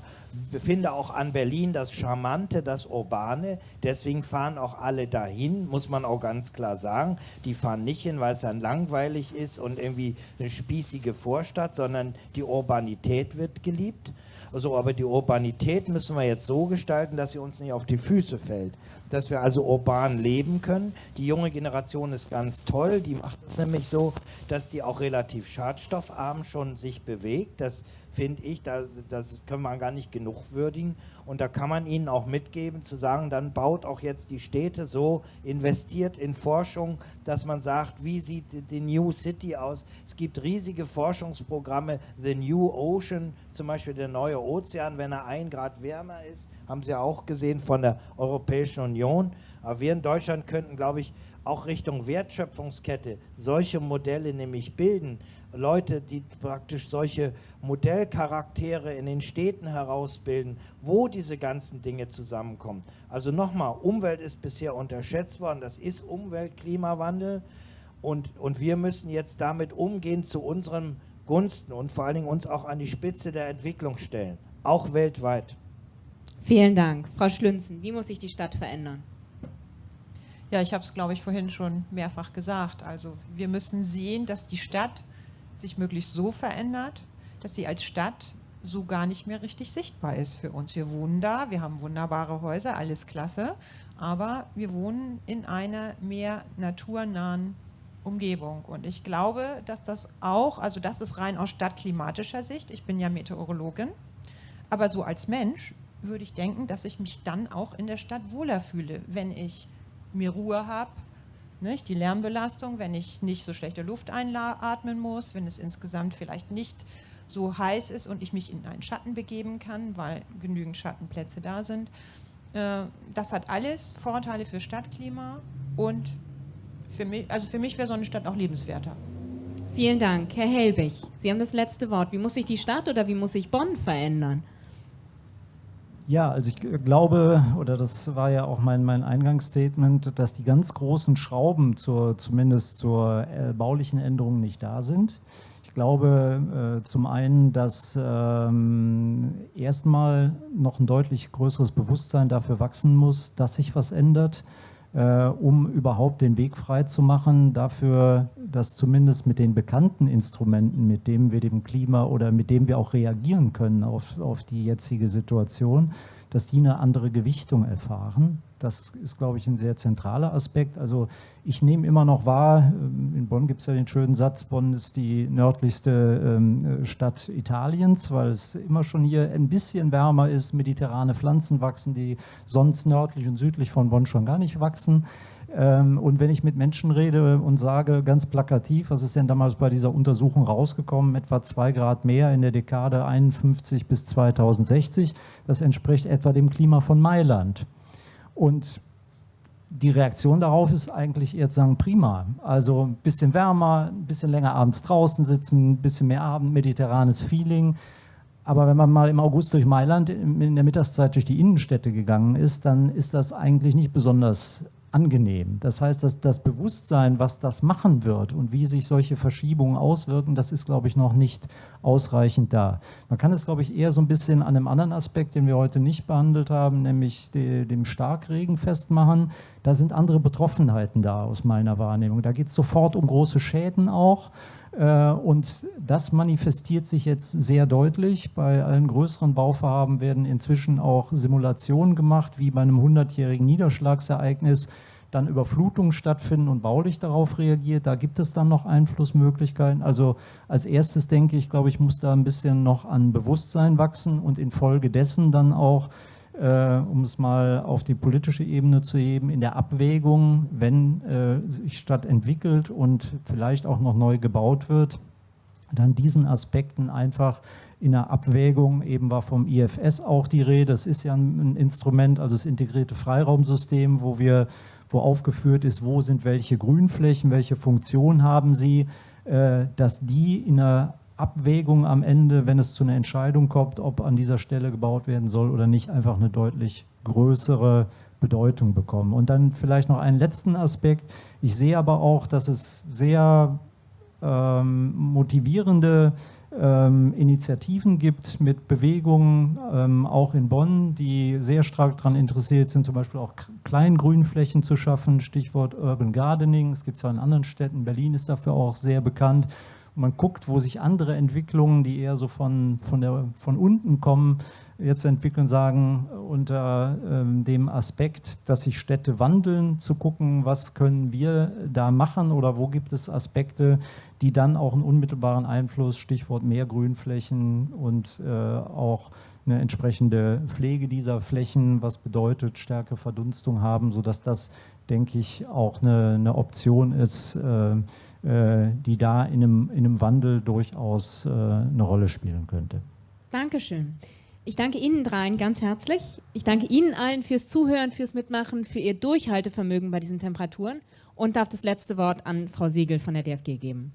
finde auch an Berlin das Charmante, das Urbane. Deswegen fahren auch alle dahin, muss man auch ganz klar sagen. Die fahren nicht hin, weil es dann langweilig ist und irgendwie eine spießige Vorstadt, sondern die Urbanität wird geliebt. Also, aber die Urbanität müssen wir jetzt so gestalten, dass sie uns nicht auf die Füße fällt. Dass wir also urban leben können. Die junge Generation ist ganz toll. Die macht es nämlich so, dass die auch relativ schadstoffarm schon sich bewegt. Das finde ich, das, das können wir gar nicht genug würdigen. Und da kann man ihnen auch mitgeben, zu sagen, dann baut auch jetzt die Städte so, investiert in Forschung, dass man sagt, wie sieht die New City aus? Es gibt riesige Forschungsprogramme, The New Ocean, zum Beispiel der neue Ozean, wenn er ein Grad wärmer ist, haben Sie auch gesehen von der Europäischen Union. Aber wir in Deutschland könnten, glaube ich, auch Richtung Wertschöpfungskette solche Modelle nämlich bilden, Leute, die praktisch solche Modellcharaktere in den Städten herausbilden, wo diese ganzen Dinge zusammenkommen. Also nochmal, Umwelt ist bisher unterschätzt worden, das ist Umwelt, Klimawandel und, und wir müssen jetzt damit umgehen zu unseren Gunsten und vor allen Dingen uns auch an die Spitze der Entwicklung stellen, auch weltweit. Vielen Dank. Frau Schlünzen, wie muss sich die Stadt verändern? Ja, ich habe es, glaube ich, vorhin schon mehrfach gesagt. Also wir müssen sehen, dass die Stadt sich möglichst so verändert, dass sie als Stadt so gar nicht mehr richtig sichtbar ist für uns. Wir wohnen da, wir haben wunderbare Häuser, alles klasse, aber wir wohnen in einer mehr naturnahen Umgebung. Und ich glaube, dass das auch, also das ist rein aus stadtklimatischer Sicht, ich bin ja Meteorologin, aber so als Mensch würde ich denken, dass ich mich dann auch in der Stadt wohler fühle, wenn ich mir Ruhe habe, nicht? Die Lärmbelastung, wenn ich nicht so schlechte Luft einatmen muss, wenn es insgesamt vielleicht nicht so heiß ist und ich mich in einen Schatten begeben kann, weil genügend Schattenplätze da sind. Äh, das hat alles Vorteile für Stadtklima und für mich, also für mich wäre so eine Stadt auch lebenswerter. Vielen Dank. Herr Helbig, Sie haben das letzte Wort. Wie muss sich die Stadt oder wie muss sich Bonn verändern? Ja, also ich glaube, oder das war ja auch mein, mein Eingangsstatement, dass die ganz großen Schrauben zur, zumindest zur äh, baulichen Änderung nicht da sind. Ich glaube äh, zum einen, dass ähm, erstmal noch ein deutlich größeres Bewusstsein dafür wachsen muss, dass sich was ändert äh, um überhaupt den Weg frei zu machen, dafür, dass zumindest mit den bekannten Instrumenten, mit denen wir dem Klima oder mit dem wir auch reagieren können auf, auf die jetzige Situation, dass die eine andere Gewichtung erfahren. Das ist, glaube ich, ein sehr zentraler Aspekt. Also ich nehme immer noch wahr, ähm, in Bonn gibt es ja den schönen Satz, Bonn ist die nördlichste ähm, Stadt Italiens, weil es immer schon hier ein bisschen wärmer ist, mediterrane Pflanzen wachsen, die sonst nördlich und südlich von Bonn schon gar nicht wachsen. Ähm, und wenn ich mit Menschen rede und sage ganz plakativ, was ist denn damals bei dieser Untersuchung rausgekommen, etwa zwei Grad mehr in der Dekade 51 bis 2060, das entspricht etwa dem Klima von Mailand. Und die Reaktion darauf ist eigentlich eher zu sagen, prima. Also ein bisschen wärmer, ein bisschen länger abends draußen sitzen, ein bisschen mehr Abend, mediterranes Feeling. Aber wenn man mal im August durch Mailand in der Mittagszeit durch die Innenstädte gegangen ist, dann ist das eigentlich nicht besonders angenehm. Das heißt, dass das Bewusstsein, was das machen wird und wie sich solche Verschiebungen auswirken, das ist, glaube ich, noch nicht ausreichend da. Man kann es, glaube ich, eher so ein bisschen an einem anderen Aspekt, den wir heute nicht behandelt haben, nämlich dem Starkregen festmachen. Da sind andere Betroffenheiten da aus meiner Wahrnehmung. Da geht es sofort um große Schäden auch. Äh, und das manifestiert sich jetzt sehr deutlich. Bei allen größeren Bauvorhaben werden inzwischen auch Simulationen gemacht, wie bei einem 100-jährigen Niederschlagsereignis dann Überflutungen stattfinden und baulich darauf reagiert. Da gibt es dann noch Einflussmöglichkeiten. Also als erstes denke ich, glaube ich, muss da ein bisschen noch an Bewusstsein wachsen und infolgedessen dann auch äh, um es mal auf die politische Ebene zu heben, in der Abwägung, wenn äh, sich Stadt entwickelt und vielleicht auch noch neu gebaut wird, dann diesen Aspekten einfach in der Abwägung, eben war vom IFS auch die Rede, das ist ja ein Instrument, also das integrierte Freiraumsystem, wo wir, wo aufgeführt ist, wo sind welche Grünflächen, welche Funktion haben sie, äh, dass die in einer Abwägung am Ende, wenn es zu einer Entscheidung kommt, ob an dieser Stelle gebaut werden soll oder nicht, einfach eine deutlich größere Bedeutung bekommen. Und dann vielleicht noch einen letzten Aspekt. Ich sehe aber auch, dass es sehr ähm, motivierende ähm, Initiativen gibt mit Bewegungen, ähm, auch in Bonn, die sehr stark daran interessiert sind, zum Beispiel auch Kleingrünflächen zu schaffen, Stichwort Urban Gardening. Es gibt es ja in anderen Städten, Berlin ist dafür auch sehr bekannt. Man guckt, wo sich andere Entwicklungen, die eher so von, von, der, von unten kommen, jetzt entwickeln, sagen, unter ähm, dem Aspekt, dass sich Städte wandeln, zu gucken, was können wir da machen oder wo gibt es Aspekte, die dann auch einen unmittelbaren Einfluss, Stichwort mehr Grünflächen und äh, auch eine entsprechende Pflege dieser Flächen, was bedeutet stärkere Verdunstung haben, sodass das, denke ich, auch eine, eine Option ist, äh, die da in einem, in einem Wandel durchaus äh, eine Rolle spielen könnte. Dankeschön. Ich danke Ihnen dreien ganz herzlich. Ich danke Ihnen allen fürs Zuhören, fürs Mitmachen, für Ihr Durchhaltevermögen bei diesen Temperaturen und darf das letzte Wort an Frau Siegel von der DFG geben.